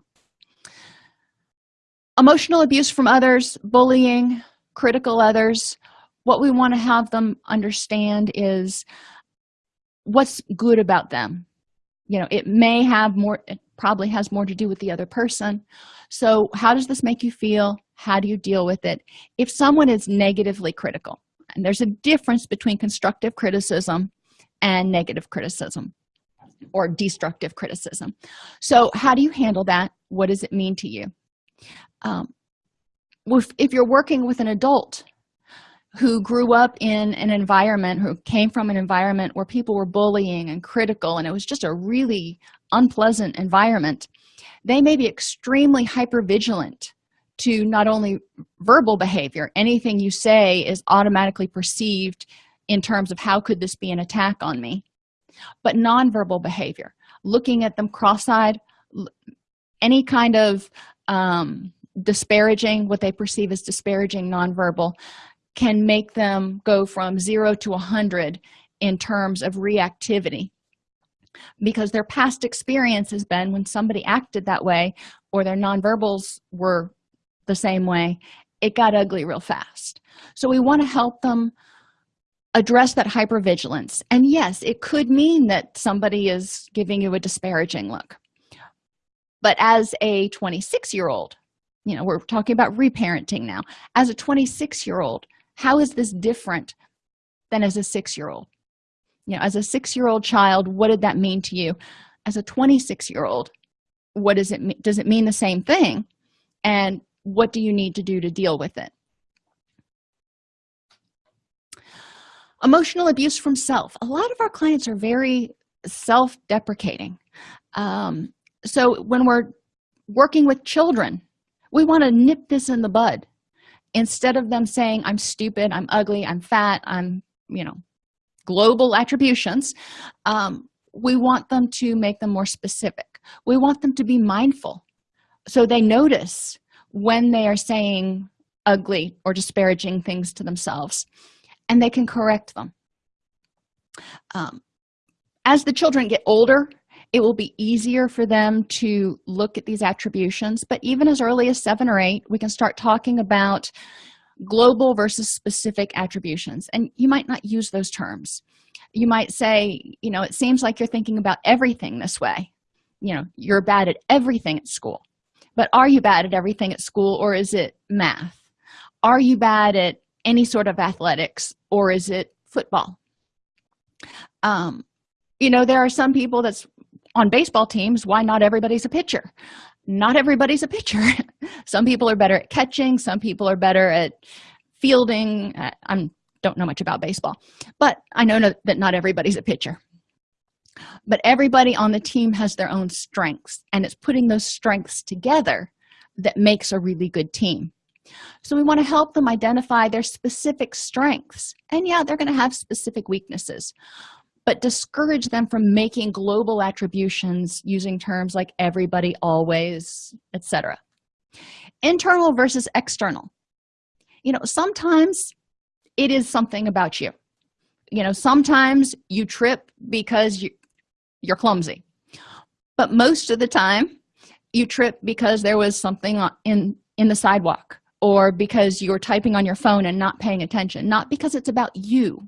Emotional abuse from others bullying critical others. What we want to have them understand is what's good about them. You know it may have more probably has more to do with the other person. So how does this make you feel? How do you deal with it? If someone is negatively critical and there's a difference between constructive criticism and negative criticism or destructive criticism. So how do you handle that? What does it mean to you? Um, if, if you're working with an adult who grew up in an environment who came from an environment where people were bullying and critical and it was just a really unpleasant environment they may be extremely hyper vigilant to not only verbal behavior. Anything you say is automatically perceived in terms of how could this be an attack on me but nonverbal behavior looking at them cross-eyed any kind of um, disparaging what they perceive as disparaging nonverbal can make them go from zero to a hundred in terms of reactivity because their past experience has been when somebody acted that way or their nonverbals were the same way it got ugly real fast. So we want to help them address that hypervigilance. And yes it could mean that somebody is giving you a disparaging look. But as a 26 year old you know we're talking about reparenting now. As a 26 year old how is this different than as a six-year-old you know as a six-year-old child what did that mean to you? As a 26 year old what does it mean does it mean the same thing? And what do you need to do to deal with it? Emotional abuse from self. A lot of our clients are very self-deprecating. Um, so when we're working with children we want to nip this in the bud. Instead of them saying i'm stupid i'm ugly i'm fat i'm you know global attributions um, we want them to make them more specific. We want them to be mindful. So they notice when they are saying ugly or disparaging things to themselves and they can correct them. Um, as the children get older it will be easier for them to look at these attributions but even as early as seven or eight we can start talking about global versus specific attributions. And you might not use those terms. You might say you know it seems like you're thinking about everything this way. You know you're bad at everything at school. But are you bad at everything at school or is it math? Are you bad at any sort of athletics or is it football? Um you know there are some people that's on baseball teams why not everybody's a pitcher not everybody's a pitcher. Some people are better at catching some people are better at fielding. I don't know much about baseball but i know no, that not everybody's a pitcher. But everybody on the team has their own strengths and it's putting those strengths together that makes a really good team. So we want to help them identify their specific strengths. And yeah they're going to have specific weaknesses but discourage them from making global attributions using terms like everybody always etc internal versus external. You know sometimes it is something about you. You know sometimes you trip because you you're clumsy. But most of the time you trip because there was something in in the sidewalk or because you're typing on your phone and not paying attention not because it's about you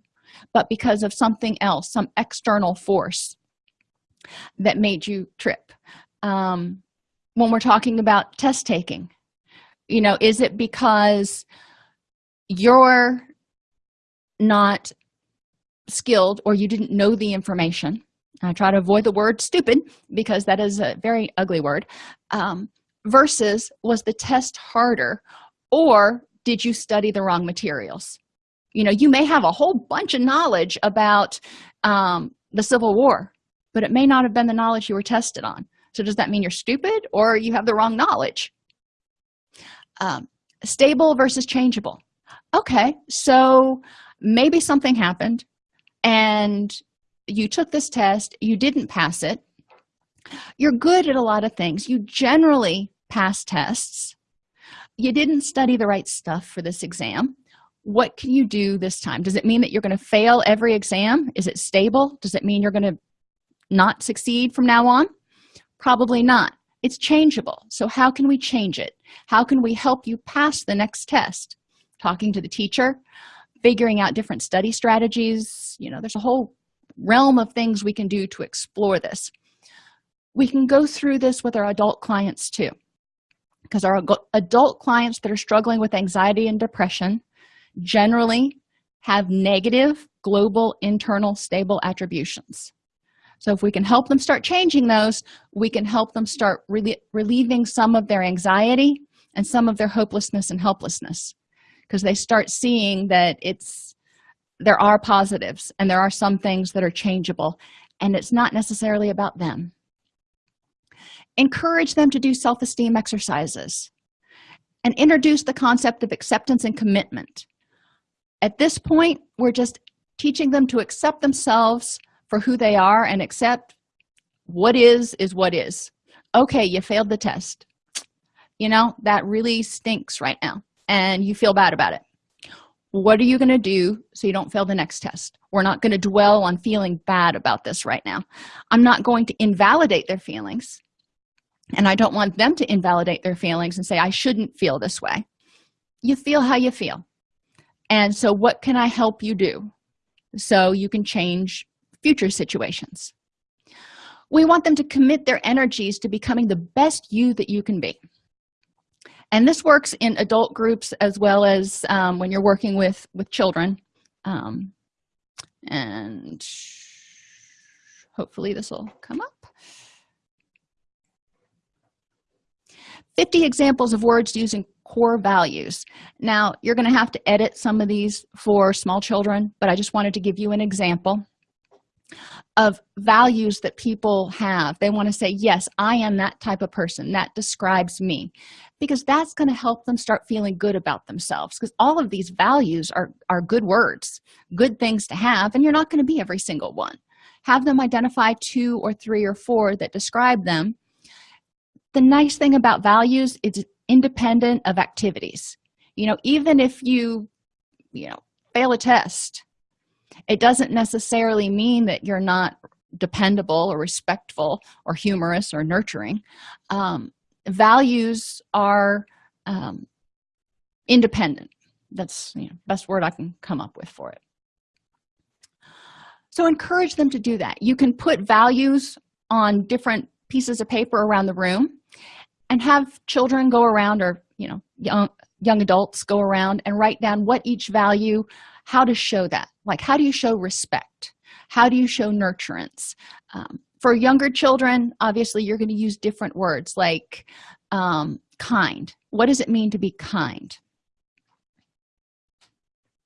but because of something else some external force that made you trip. Um, when we're talking about test taking you know is it because you're not skilled or you didn't know the information? I try to avoid the word stupid because that is a very ugly word. Um, versus was the test harder or did you study the wrong materials you know you may have a whole bunch of knowledge about um, the civil war but it may not have been the knowledge you were tested on. So does that mean you're stupid or you have the wrong knowledge? Um, stable versus changeable. Okay so maybe something happened and you took this test you didn't pass it. You're good at a lot of things. You generally pass tests. You didn't study the right stuff for this exam what can you do this time? Does it mean that you're going to fail every exam? Is it stable? Does it mean you're going to not succeed from now on? Probably not. It's changeable. So how can we change it? How can we help you pass the next test? Talking to the teacher figuring out different study strategies. You know there's a whole realm of things we can do to explore this. We can go through this with our adult clients too because our adult clients that are struggling with anxiety and depression generally have negative global internal stable attributions. So if we can help them start changing those we can help them start really relieving some of their anxiety and some of their hopelessness and helplessness. Because they start seeing that it's there are positives and there are some things that are changeable and it's not necessarily about them. Encourage them to do self-esteem exercises and introduce the concept of acceptance and commitment at this point we're just teaching them to accept themselves for who they are and accept what is is what is. Okay you failed the test. You know that really stinks right now and you feel bad about it. What are you going to do so you don't fail the next test? We're not going to dwell on feeling bad about this right now. I'm not going to invalidate their feelings and i don't want them to invalidate their feelings and say i shouldn't feel this way. You feel how you feel and so what can i help you do so you can change future situations? We want them to commit their energies to becoming the best you that you can be. And this works in adult groups as well as um, when you're working with with children. Um, and hopefully this will come up. 50 examples of words using core values. Now you're going to have to edit some of these for small children but i just wanted to give you an example of values that people have. They want to say yes i am that type of person. That describes me. Because that's going to help them start feeling good about themselves because all of these values are are good words good things to have and you're not going to be every single one. Have them identify two or three or four that describe them. The nice thing about values is independent of activities. You know even if you you know fail a test it doesn't necessarily mean that you're not dependable or respectful or humorous or nurturing. Um, values are um, independent. That's you know, best word i can come up with for it. So encourage them to do that. You can put values on different pieces of paper around the room and have children go around or you know young young adults go around and write down what each value how to show that. Like how do you show respect? How do you show nurturance? Um, for younger children obviously you're going to use different words like um, kind. What does it mean to be kind?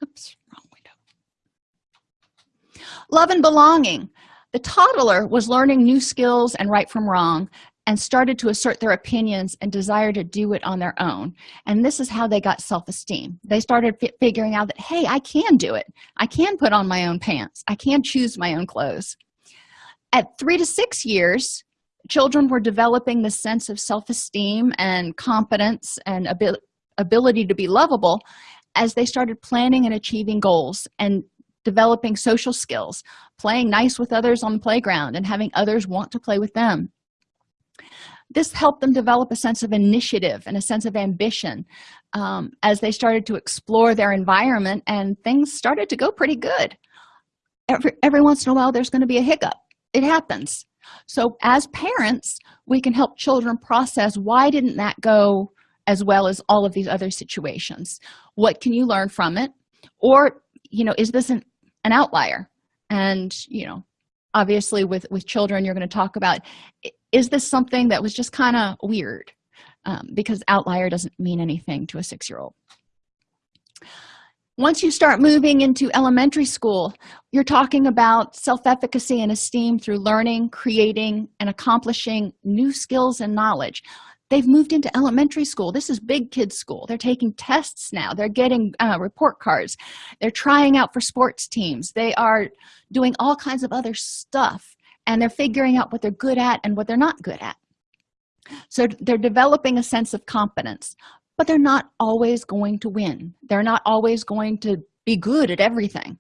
Oops wrong window. Love and belonging. The toddler was learning new skills and right from wrong and started to assert their opinions and desire to do it on their own. And this is how they got self-esteem. They started figuring out that hey i can do it. I can put on my own pants. I can choose my own clothes. At three to six years children were developing the sense of self-esteem and competence and abil ability to be lovable as they started planning and achieving goals and developing social skills playing nice with others on the playground and having others want to play with them this helped them develop a sense of initiative and a sense of ambition um, as they started to explore their environment and things started to go pretty good. Every, every once in a while there's going to be a hiccup. It happens. So as parents we can help children process why didn't that go as well as all of these other situations? What can you learn from it? Or you know is this an, an outlier? And you know obviously with with children you're going to talk about is this something that was just kind of weird? Um, because outlier doesn't mean anything to a six-year-old. Once you start moving into elementary school you're talking about self-efficacy and esteem through learning creating and accomplishing new skills and knowledge. They've moved into elementary school. This is big kids school. They're taking tests now. They're getting uh, report cards. They're trying out for sports teams. They are doing all kinds of other stuff and they're figuring out what they're good at and what they're not good at. So they're developing a sense of competence but they're not always going to win. They're not always going to be good at everything.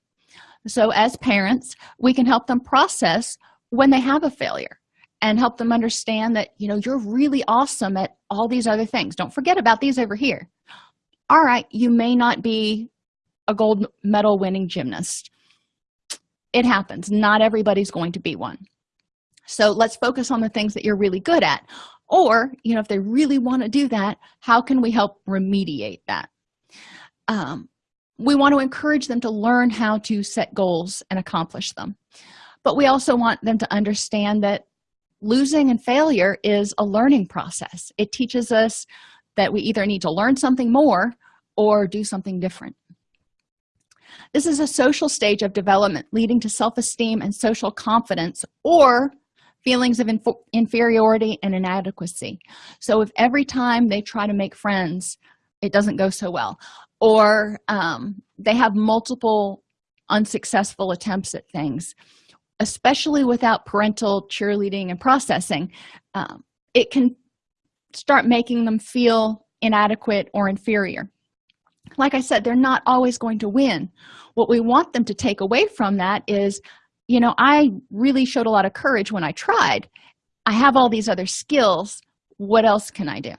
So as parents we can help them process when they have a failure and help them understand that you know you're really awesome at all these other things. Don't forget about these over here. All right you may not be a gold medal winning gymnast. It happens. Not everybody's going to be one so let's focus on the things that you're really good at. Or you know if they really want to do that how can we help remediate that? Um, we want to encourage them to learn how to set goals and accomplish them. But we also want them to understand that losing and failure is a learning process. It teaches us that we either need to learn something more or do something different. This is a social stage of development leading to self-esteem and social confidence or feelings of inf inferiority and inadequacy. So if every time they try to make friends it doesn't go so well. Or um, they have multiple unsuccessful attempts at things especially without parental cheerleading and processing um, it can start making them feel inadequate or inferior. Like i said they're not always going to win. What we want them to take away from that is you know i really showed a lot of courage when i tried. I have all these other skills. What else can i do?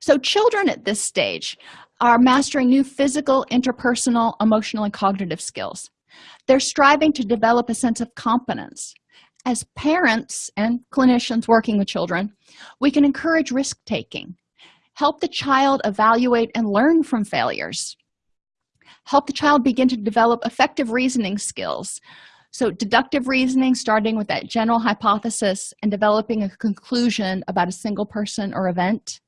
So children at this stage are mastering new physical interpersonal emotional and cognitive skills. They're striving to develop a sense of competence. As parents and clinicians working with children we can encourage risk-taking help the child evaluate and learn from failures help the child begin to develop effective reasoning skills. So deductive reasoning starting with that general hypothesis and developing a conclusion about a single person or event.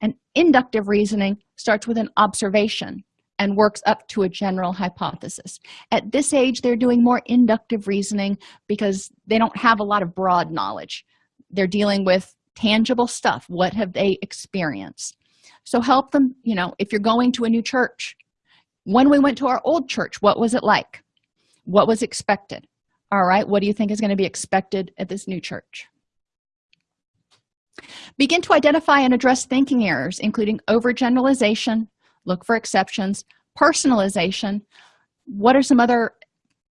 And inductive reasoning starts with an observation and works up to a general hypothesis. At this age they're doing more inductive reasoning because they don't have a lot of broad knowledge. They're dealing with tangible stuff. What have they experienced? So help them you know if you're going to a new church when we went to our old church what was it like? What was expected? All right what do you think is going to be expected at this new church? Begin to identify and address thinking errors including overgeneralization look for exceptions personalization. What are some other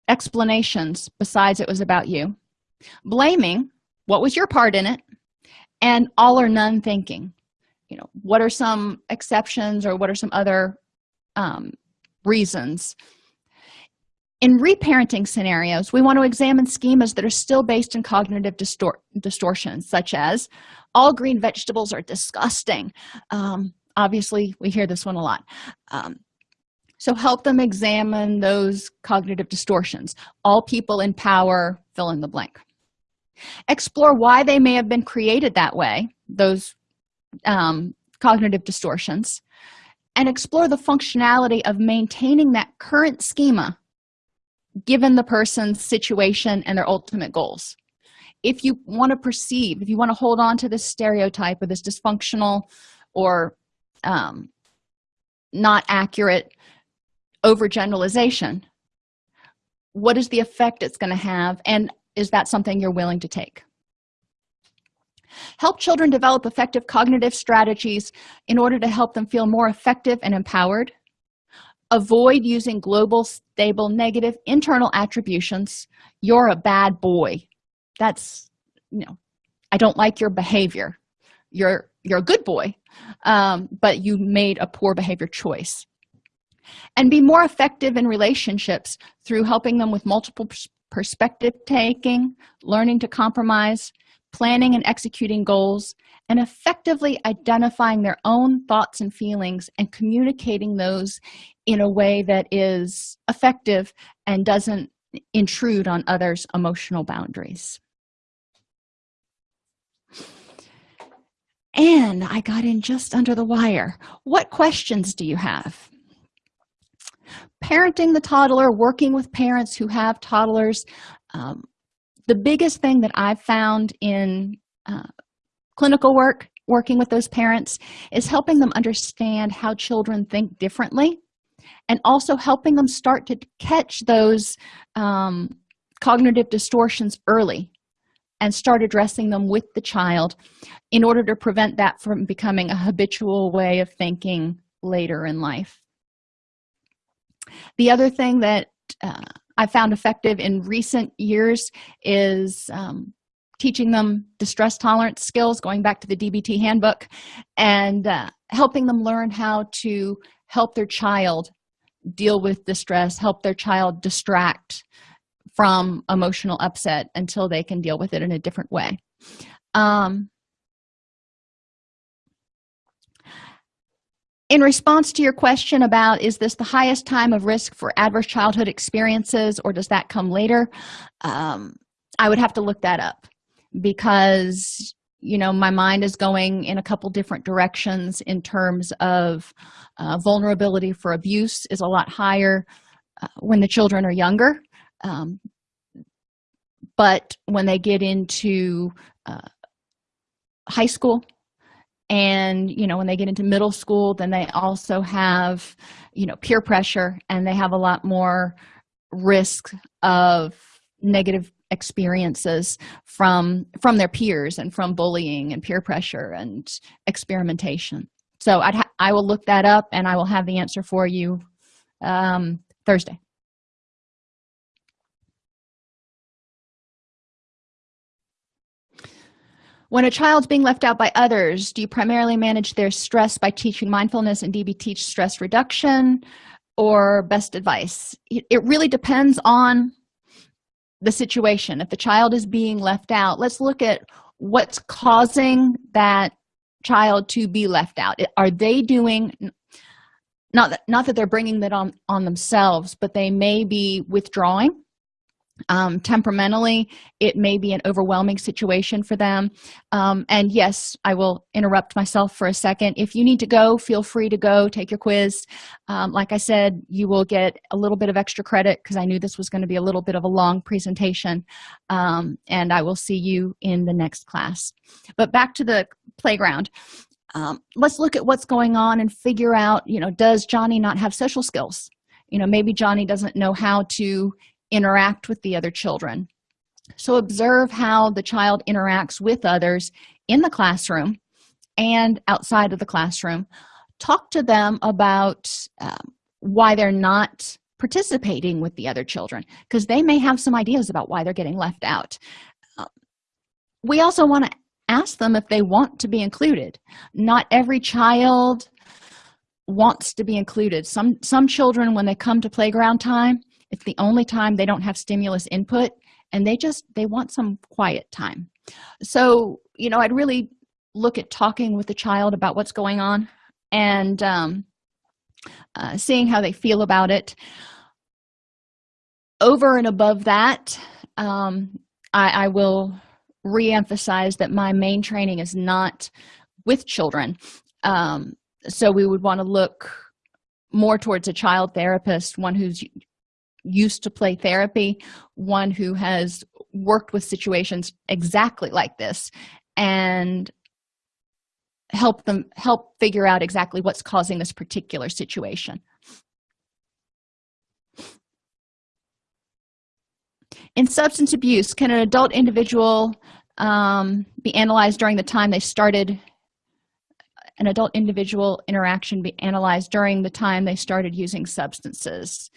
explanations besides it was about you? Blaming what was your part in it? And all or none thinking. You know what are some exceptions or what are some other um, reasons. In reparenting scenarios we want to examine schemas that are still based in cognitive distor distortions such as all green vegetables are disgusting. Um, obviously we hear this one a lot. Um, so help them examine those cognitive distortions. All people in power fill in the blank. Explore why they may have been created that way those um, cognitive distortions and explore the functionality of maintaining that current schema given the person's situation and their ultimate goals. If you want to perceive if you want to hold on to this stereotype or this dysfunctional or um, not accurate overgeneralization what is the effect it's going to have and is that something you're willing to take help children develop effective cognitive strategies in order to help them feel more effective and empowered. Avoid using global stable negative internal attributions. You're a bad boy. That's you know i don't like your behavior. You're you're a good boy um, but you made a poor behavior choice. And be more effective in relationships through helping them with multiple perspective taking learning to compromise planning and executing goals and effectively identifying their own thoughts and feelings and communicating those in a way that is effective and doesn't intrude on others emotional boundaries. And i got in just under the wire. What questions do you have? Parenting the toddler working with parents who have toddlers um, the biggest thing that i've found in uh, clinical work working with those parents is helping them understand how children think differently and also helping them start to catch those um, cognitive distortions early and start addressing them with the child in order to prevent that from becoming a habitual way of thinking later in life. The other thing that uh, i found effective in recent years is um, teaching them distress tolerance skills going back to the dbt handbook and uh, helping them learn how to help their child deal with distress help their child distract from emotional upset until they can deal with it in a different way. Um, in response to your question about is this the highest time of risk for adverse childhood experiences or does that come later? Um, i would have to look that up because you know my mind is going in a couple different directions in terms of uh, vulnerability for abuse is a lot higher uh, when the children are younger. Um, but when they get into uh, high school and you know when they get into middle school then they also have you know peer pressure and they have a lot more risk of negative experiences from from their peers and from bullying and peer pressure and experimentation. So i'd i will look that up and i will have the answer for you um, thursday when a child's being left out by others do you primarily manage their stress by teaching mindfulness and dbt stress reduction or best advice? It, it really depends on the situation. If the child is being left out let's look at what's causing that child to be left out. Are they doing not that not that they're bringing that on on themselves but they may be withdrawing um, temperamentally it may be an overwhelming situation for them. Um, and yes i will interrupt myself for a second. If you need to go feel free to go take your quiz. Um, like i said you will get a little bit of extra credit because i knew this was going to be a little bit of a long presentation um, and i will see you in the next class. But back to the playground. Um, let's look at what's going on and figure out you know does johnny not have social skills? You know maybe johnny doesn't know how to interact with the other children. So observe how the child interacts with others in the classroom and outside of the classroom. Talk to them about um, why they're not participating with the other children because they may have some ideas about why they're getting left out. Um, we also want to ask them if they want to be included. Not every child wants to be included. Some some children when they come to playground time it's the only time they don't have stimulus input and they just they want some quiet time. So you know i'd really look at talking with the child about what's going on and um, uh, seeing how they feel about it. Over and above that um, I, I will re-emphasize that my main training is not with children. Um, so we would want to look more towards a child therapist one who's used to play therapy one who has worked with situations exactly like this and help them help figure out exactly what's causing this particular situation. In substance abuse can an adult individual um, be analyzed during the time they started an adult individual interaction be analyzed during the time they started using substances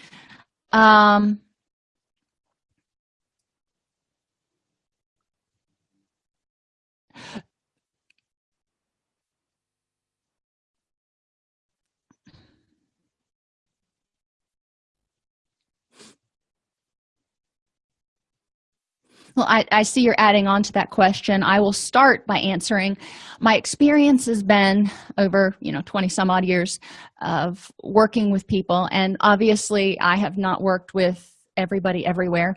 um, well I, I see you're adding on to that question. I will start by answering. My experience has been over you know 20 some odd years of working with people and obviously i have not worked with everybody everywhere.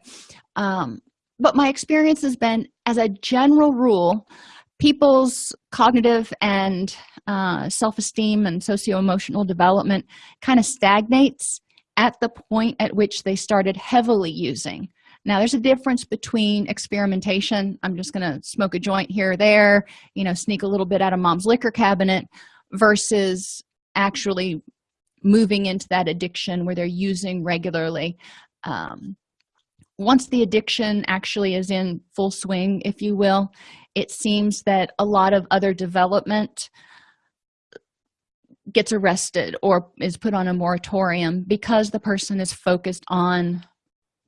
Um, but my experience has been as a general rule people's cognitive and uh, self-esteem and socio-emotional development kind of stagnates at the point at which they started heavily using now there's a difference between experimentation i'm just going to smoke a joint here or there you know sneak a little bit out of mom's liquor cabinet versus actually moving into that addiction where they're using regularly. Um, once the addiction actually is in full swing if you will it seems that a lot of other development gets arrested or is put on a moratorium because the person is focused on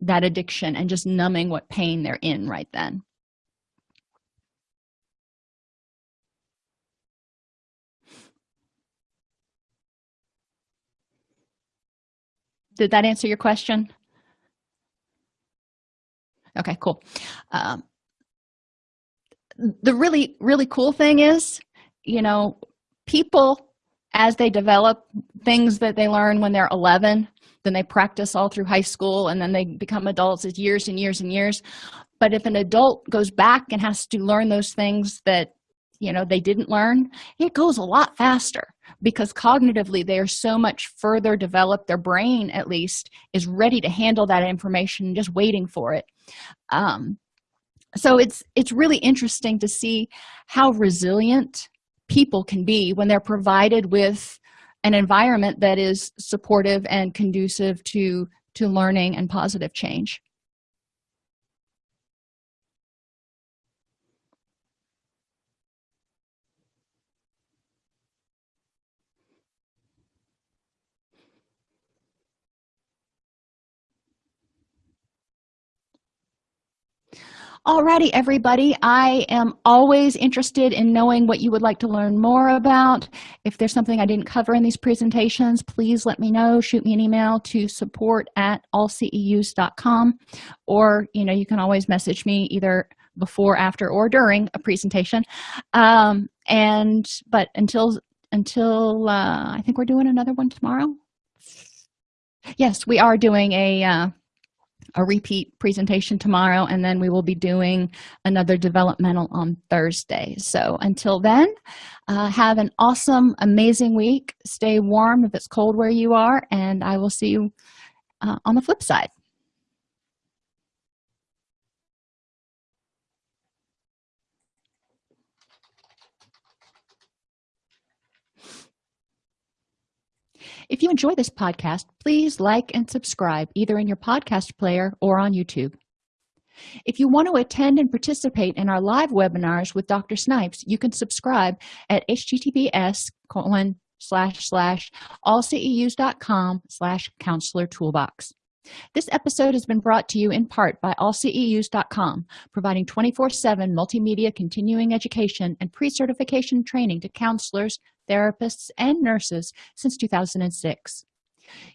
that addiction and just numbing what pain they're in right then. Did that answer your question? Okay cool. Um, the really really cool thing is you know people as they develop things that they learn when they're 11 then they practice all through high school and then they become adults as years and years and years. But if an adult goes back and has to learn those things that you know they didn't learn it goes a lot faster because cognitively they are so much further developed. Their brain at least is ready to handle that information just waiting for it. Um, so it's it's really interesting to see how resilient people can be when they're provided with an environment that is supportive and conducive to to learning and positive change Alrighty, everybody. I am always interested in knowing what you would like to learn more about. If there's something I didn't cover in these presentations, please let me know. Shoot me an email to support at allceus.com or, you know, you can always message me either before, after, or during a presentation. Um, and, but until, until, uh, I think we're doing another one tomorrow. Yes, we are doing a, uh, a repeat presentation tomorrow and then we will be doing another developmental on thursday. So until then uh, have an awesome amazing week. Stay warm if it's cold where you are and i will see you uh, on the flip side If you enjoy this podcast, please like and subscribe either in your podcast player or on YouTube. If you want to attend and participate in our live webinars with Dr. Snipes, you can subscribe at https colon slash slash allceus.com slash counselor toolbox. This episode has been brought to you in part by allceus.com, providing 24-7 multimedia continuing education and pre-certification training to counselors, therapists, and nurses since 2006.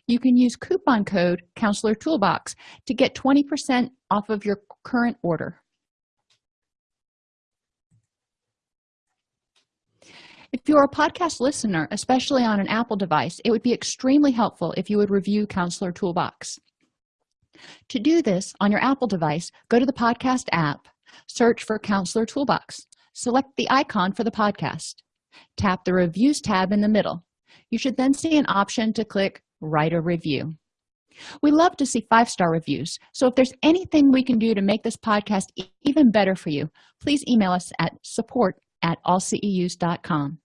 You can use coupon code Counselor Toolbox to get 20% off of your current order. If you're a podcast listener, especially on an Apple device, it would be extremely helpful if you would review Counselor Toolbox. To do this on your Apple device, go to the podcast app, search for Counselor Toolbox, select the icon for the podcast tap the reviews tab in the middle. You should then see an option to click write a review. We love to see five-star reviews so if there's anything we can do to make this podcast even better for you please email us at support at allceus.com